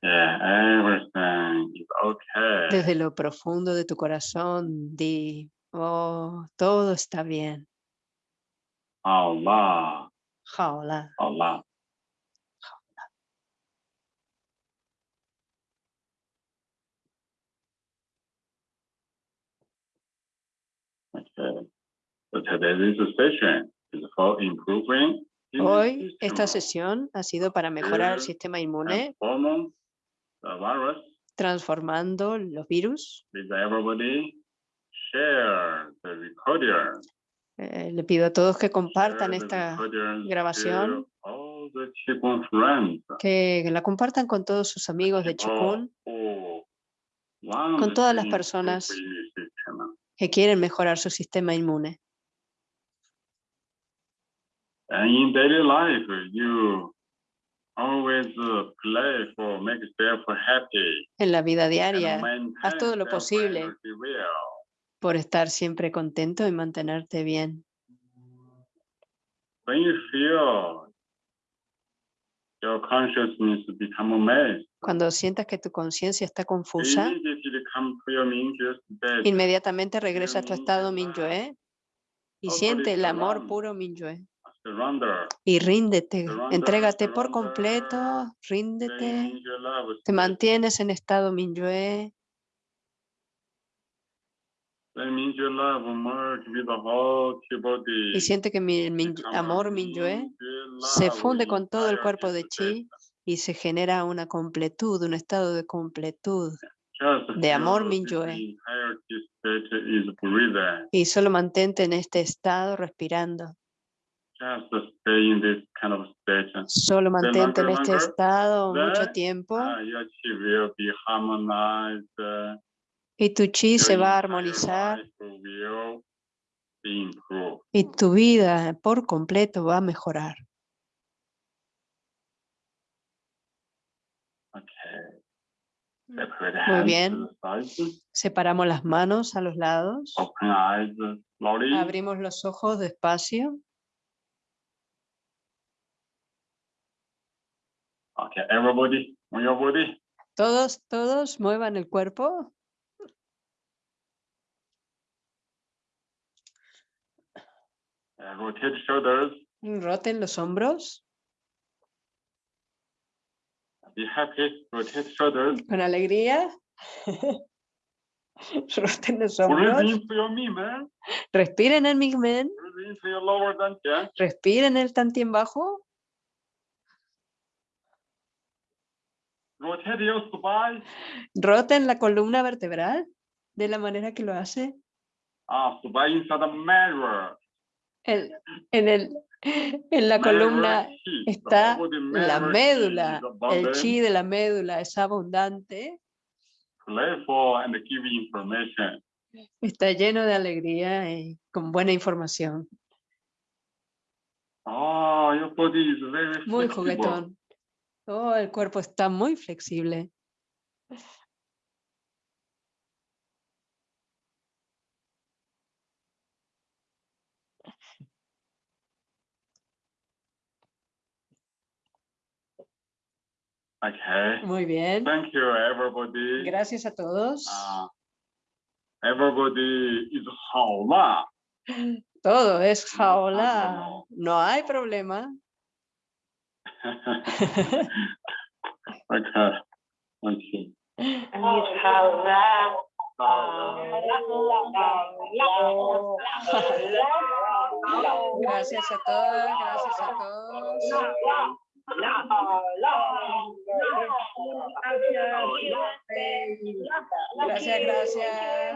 B: yeah, everything is okay.
A: Desde lo profundo de tu corazón, di, oh, todo está bien.
B: Allah,
A: Jaola.
B: Allah. Okay. So today's session is for improving
A: Hoy esta sesión ha sido para mejorar el sistema inmune, transformando los virus. Eh, le pido a todos que compartan esta, grabación. que la compartan con todos sus amigos de
B: want
A: con todas las personas que quieren mejorar su sistema inmune.
B: And in daily life, you always uh, play for make yourself happy.
A: En la vida diaria, haz todo lo posible. por estar siempre contento y mantenerte bien.
B: When you feel your consciousness become
A: Cuando sientas que tu conciencia está confusa,
B: Mingyue
A: inmediatamente regresa a tu estado Minyue y siente el amor puro Minyue. Y ríndete, entrégate por completo, ríndete, te mantienes en estado Minyue y siente que mi, el amor Minyue se funde con todo el cuerpo de. Chi y se genera una completud, un estado de completud. De amor
B: breathing.
A: Y solo mantente en este estado respirando. Solo mantente en este estado mucho tiempo.
B: Uh,
A: y tu chi se va a armonizar. y tu vida por completo va a mejorar.
B: Separate
A: Muy bien. Separamos las manos a los lados. Abrimos los ojos despacio.
B: Okay, everybody, on your body.
A: Todos, todos muevan el cuerpo.
B: Uh, rotate shoulders.
A: Roten los hombros
B: Be happy. Rotate shoulders.
A: con alegría. (laughs) Roten los hombros. Respiren el Migmen. Respiren el tantien bajo.
B: Spine.
A: Roten la columna vertebral de la manera que lo hace.
B: Ah.
A: El- en, el, en la columna está la médula. El chi de la médula es abundante.
B: playful and give information.
A: Está lleno de alegría y con buena información.
B: Your body is very
A: Muy juguetón. Oh, el cuerpo está muy flexible.
B: Okay.
A: Muy bien.
B: Thank you, everybody.
A: Gracias a todos.
B: Uh, everybody
A: is。Todo es jaola. No hay problema. Gracias a todas, gracias a todos. Gracias, gracias.